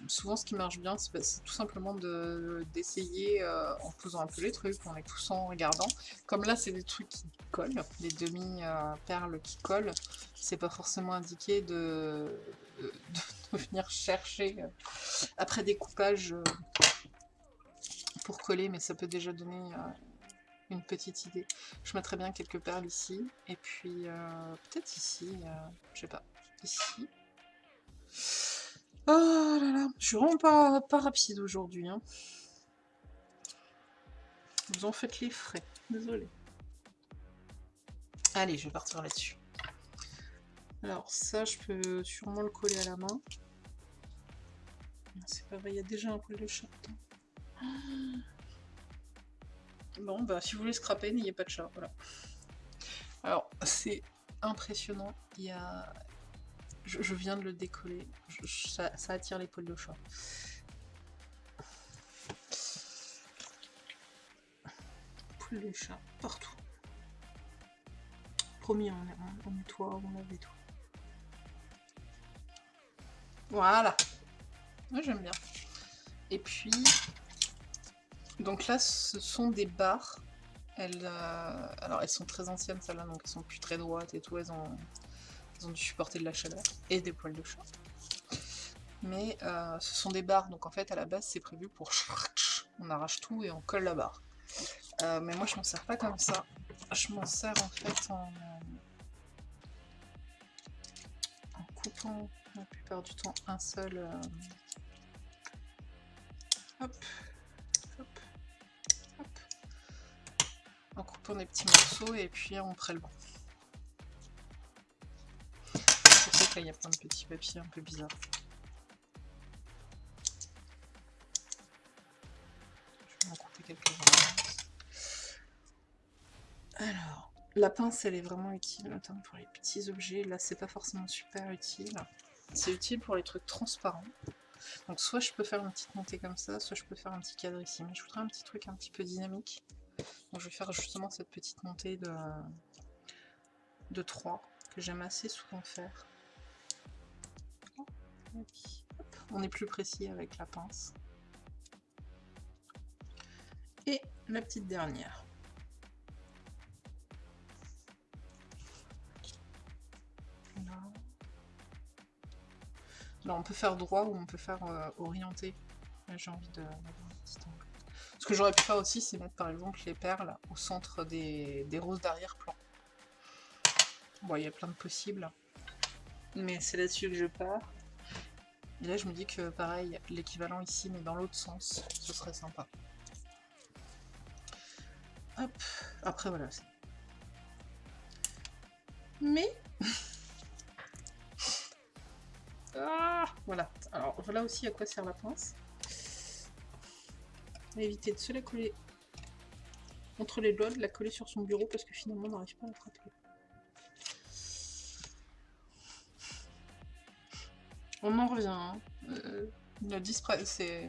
S1: souvent, ce qui marche bien, c'est tout simplement d'essayer en posant un peu les trucs, en les poussant, en regardant. Comme là, c'est des trucs qui collent, des demi-perles qui collent. C'est pas forcément indiqué de [LAUGHS] venir chercher après découpage pour coller, mais ça peut déjà donner une petite idée. Je mettrais bien quelques perles ici, et puis euh, peut-être ici, euh, je sais pas, ici. Oh là là, je suis vraiment pas, pas rapide aujourd'hui. Hein. Vous en faites les frais, désolé. Allez, je vais partir là-dessus. Alors ça, je peux sûrement le coller à la main. C'est pas vrai, il y a déjà un peu de chat. Bon, bah si vous voulez scraper, n'ayez pas de chat, voilà. Alors, c'est impressionnant, il y a... Je, viens de le décoller, ça, attire les poils de chat. Poils de chat, partout. Promis, on, on, nettoie, on lave tout. Voilà. Moi j'aime bien. Et puis, donc là, ce sont des barres. Elles, euh, alors elles sont très anciennes celles-là, donc elles sont plus très droites et tout. Elles ont, dû supporter de la chaleur et des poils de chat. Mais euh, ce sont des barres, donc en fait à la base c'est prévu pour... On arrache tout et on colle la barre. Euh, mais moi je m'en sers pas comme ça. Je m'en sers en fait en, en coupant la plupart du temps un seul... Hop, en coupant des petits morceaux et puis en prélevant. C'est pour ça que là il y a plein de petits papiers un peu bizarres. Je vais en couper quelques-uns. Alors, la pince elle est vraiment utile, notamment pour les petits objets. Là c'est pas forcément super utile. C'est utile pour les trucs transparents. Donc soit je peux faire une petite montée comme ça, soit je peux faire un petit cadre ici. Mais je voudrais un petit truc un petit peu dynamique. Je vais faire justement cette petite montée de, de 3 que j'aime assez souvent faire. On est plus précis avec la pince. Et la petite dernière. Là. on peut faire droit ou on peut faire euh, orienté. J'ai envie de ce que j'aurais pu faire aussi, c'est mettre par exemple les perles au centre des, roses d'arrière-plan. Bon, il y a plein de possibles. Mais c'est là-dessus que je pars. Et là, je me dis que pareil, l'équivalent ici, mais dans l'autre sens, ce serait sympa. Hop. Après, voilà. Mais... [LAUGHS] ah Voilà. Alors, voilà aussi à quoi sert la pince? Éviter de se la coller entre les doigts, de la coller sur son bureau parce que finalement on n'arrive pas à l'attraper. On en revient. Hein. Euh, le c'est...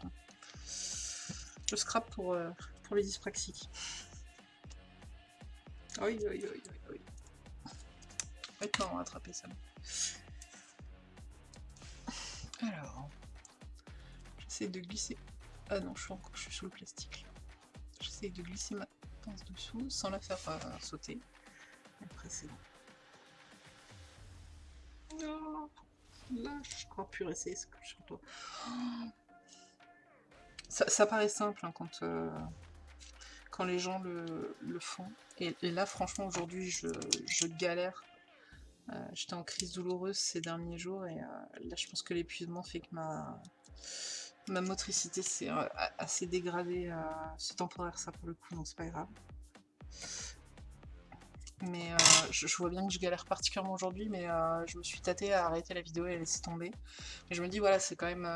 S1: Scrape pour, euh, pour les dyspraxiques. Oui, oui, oui, oui, oui. Maintenant, attraper ça. Alors, j'essaie de glisser. Ah non, je suis encore, je suis sous le plastique. J'essaie de glisser ma pince dessous sans la faire euh, sauter. Après, c'est bon. Non, là, je crois plus rester ce que je toi. Ça, ça, paraît simple hein, quand, euh, quand les gens le, le font. Et, là, franchement, aujourd'hui, je, je, galère. Euh, J'étais en crise douloureuse ces derniers jours et euh, là, je pense que l'épuisement fait que ma, ma motricité s'est euh, assez dégradée. Euh, c'est temporaire, ça, pour le coup, donc c'est pas grave. Mais euh, je, vois bien que je galère particulièrement aujourd'hui, mais euh, je me suis tâtée à arrêter la vidéo et à laisser tomber. Mais je me dis, voilà, c'est quand même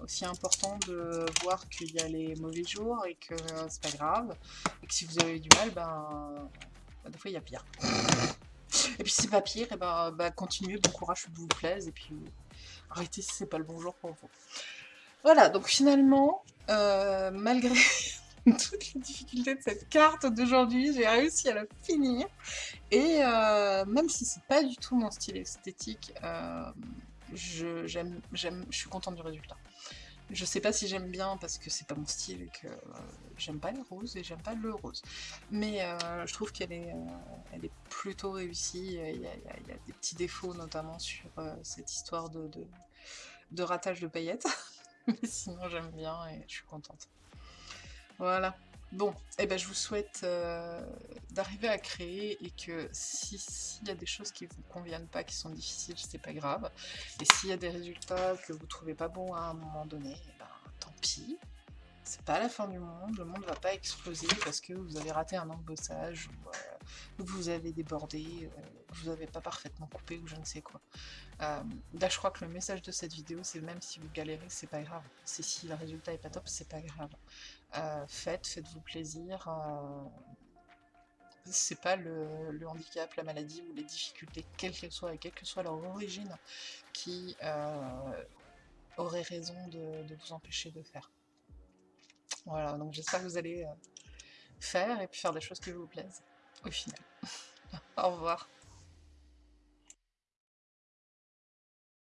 S1: aussi important de voir qu'il y a les mauvais jours et que c'est pas grave. Et que si vous avez du mal, ben, des fois il y a pire. Et puis si c'est pas pire, et ben, ben continuez, bon courage, que vous plaise, et puis arrêtez si c'est pas le bon jour pour vous. Voilà, donc finalement, euh, malgré [LAUGHS] toutes les difficultés de cette carte d'aujourd'hui, j'ai réussi à la finir. Et euh, même si c'est pas du tout mon style esthétique, euh, je, suis contente du résultat. Je sais pas si j'aime bien parce que c'est pas mon style et que j'aime pas les roses et j'aime pas le rose. Mais je trouve qu'elle est, est plutôt réussie. Il y, a, des petits défauts notamment sur cette histoire de, de, de ratage de paillettes. [LAUGHS] Mais [LAUGHS] sinon j'aime bien et je suis contente. Voilà. Bon, eh ben je vous souhaite euh, d'arriver à créer et que s'il si y a des choses qui vous conviennent pas, qui sont difficiles, c'est pas grave. Et s'il y a des résultats que vous trouvez pas bons à un moment donné, eh ben, tant pis. C'est pas la fin du monde, le monde va pas exploser parce que vous avez raté un embossage ou, euh, ou vous avez débordé, euh, vous avez pas parfaitement coupé ou je ne sais quoi. Euh, je crois que le message de cette vidéo c'est même si vous galérez, c'est pas grave. Si le résultat est pas top, c'est pas grave. Euh, faites, faites-vous plaisir. Euh, c'est pas le, handicap, la maladie ou les difficultés, quelles qu'elles soient et quelle que soit leur origine, qui euh, aurait raison de, de, vous empêcher de faire. Voilà, donc j'espère que vous allez faire et puis faire des choses qui vous plaisent au final. [LAUGHS] Au revoir.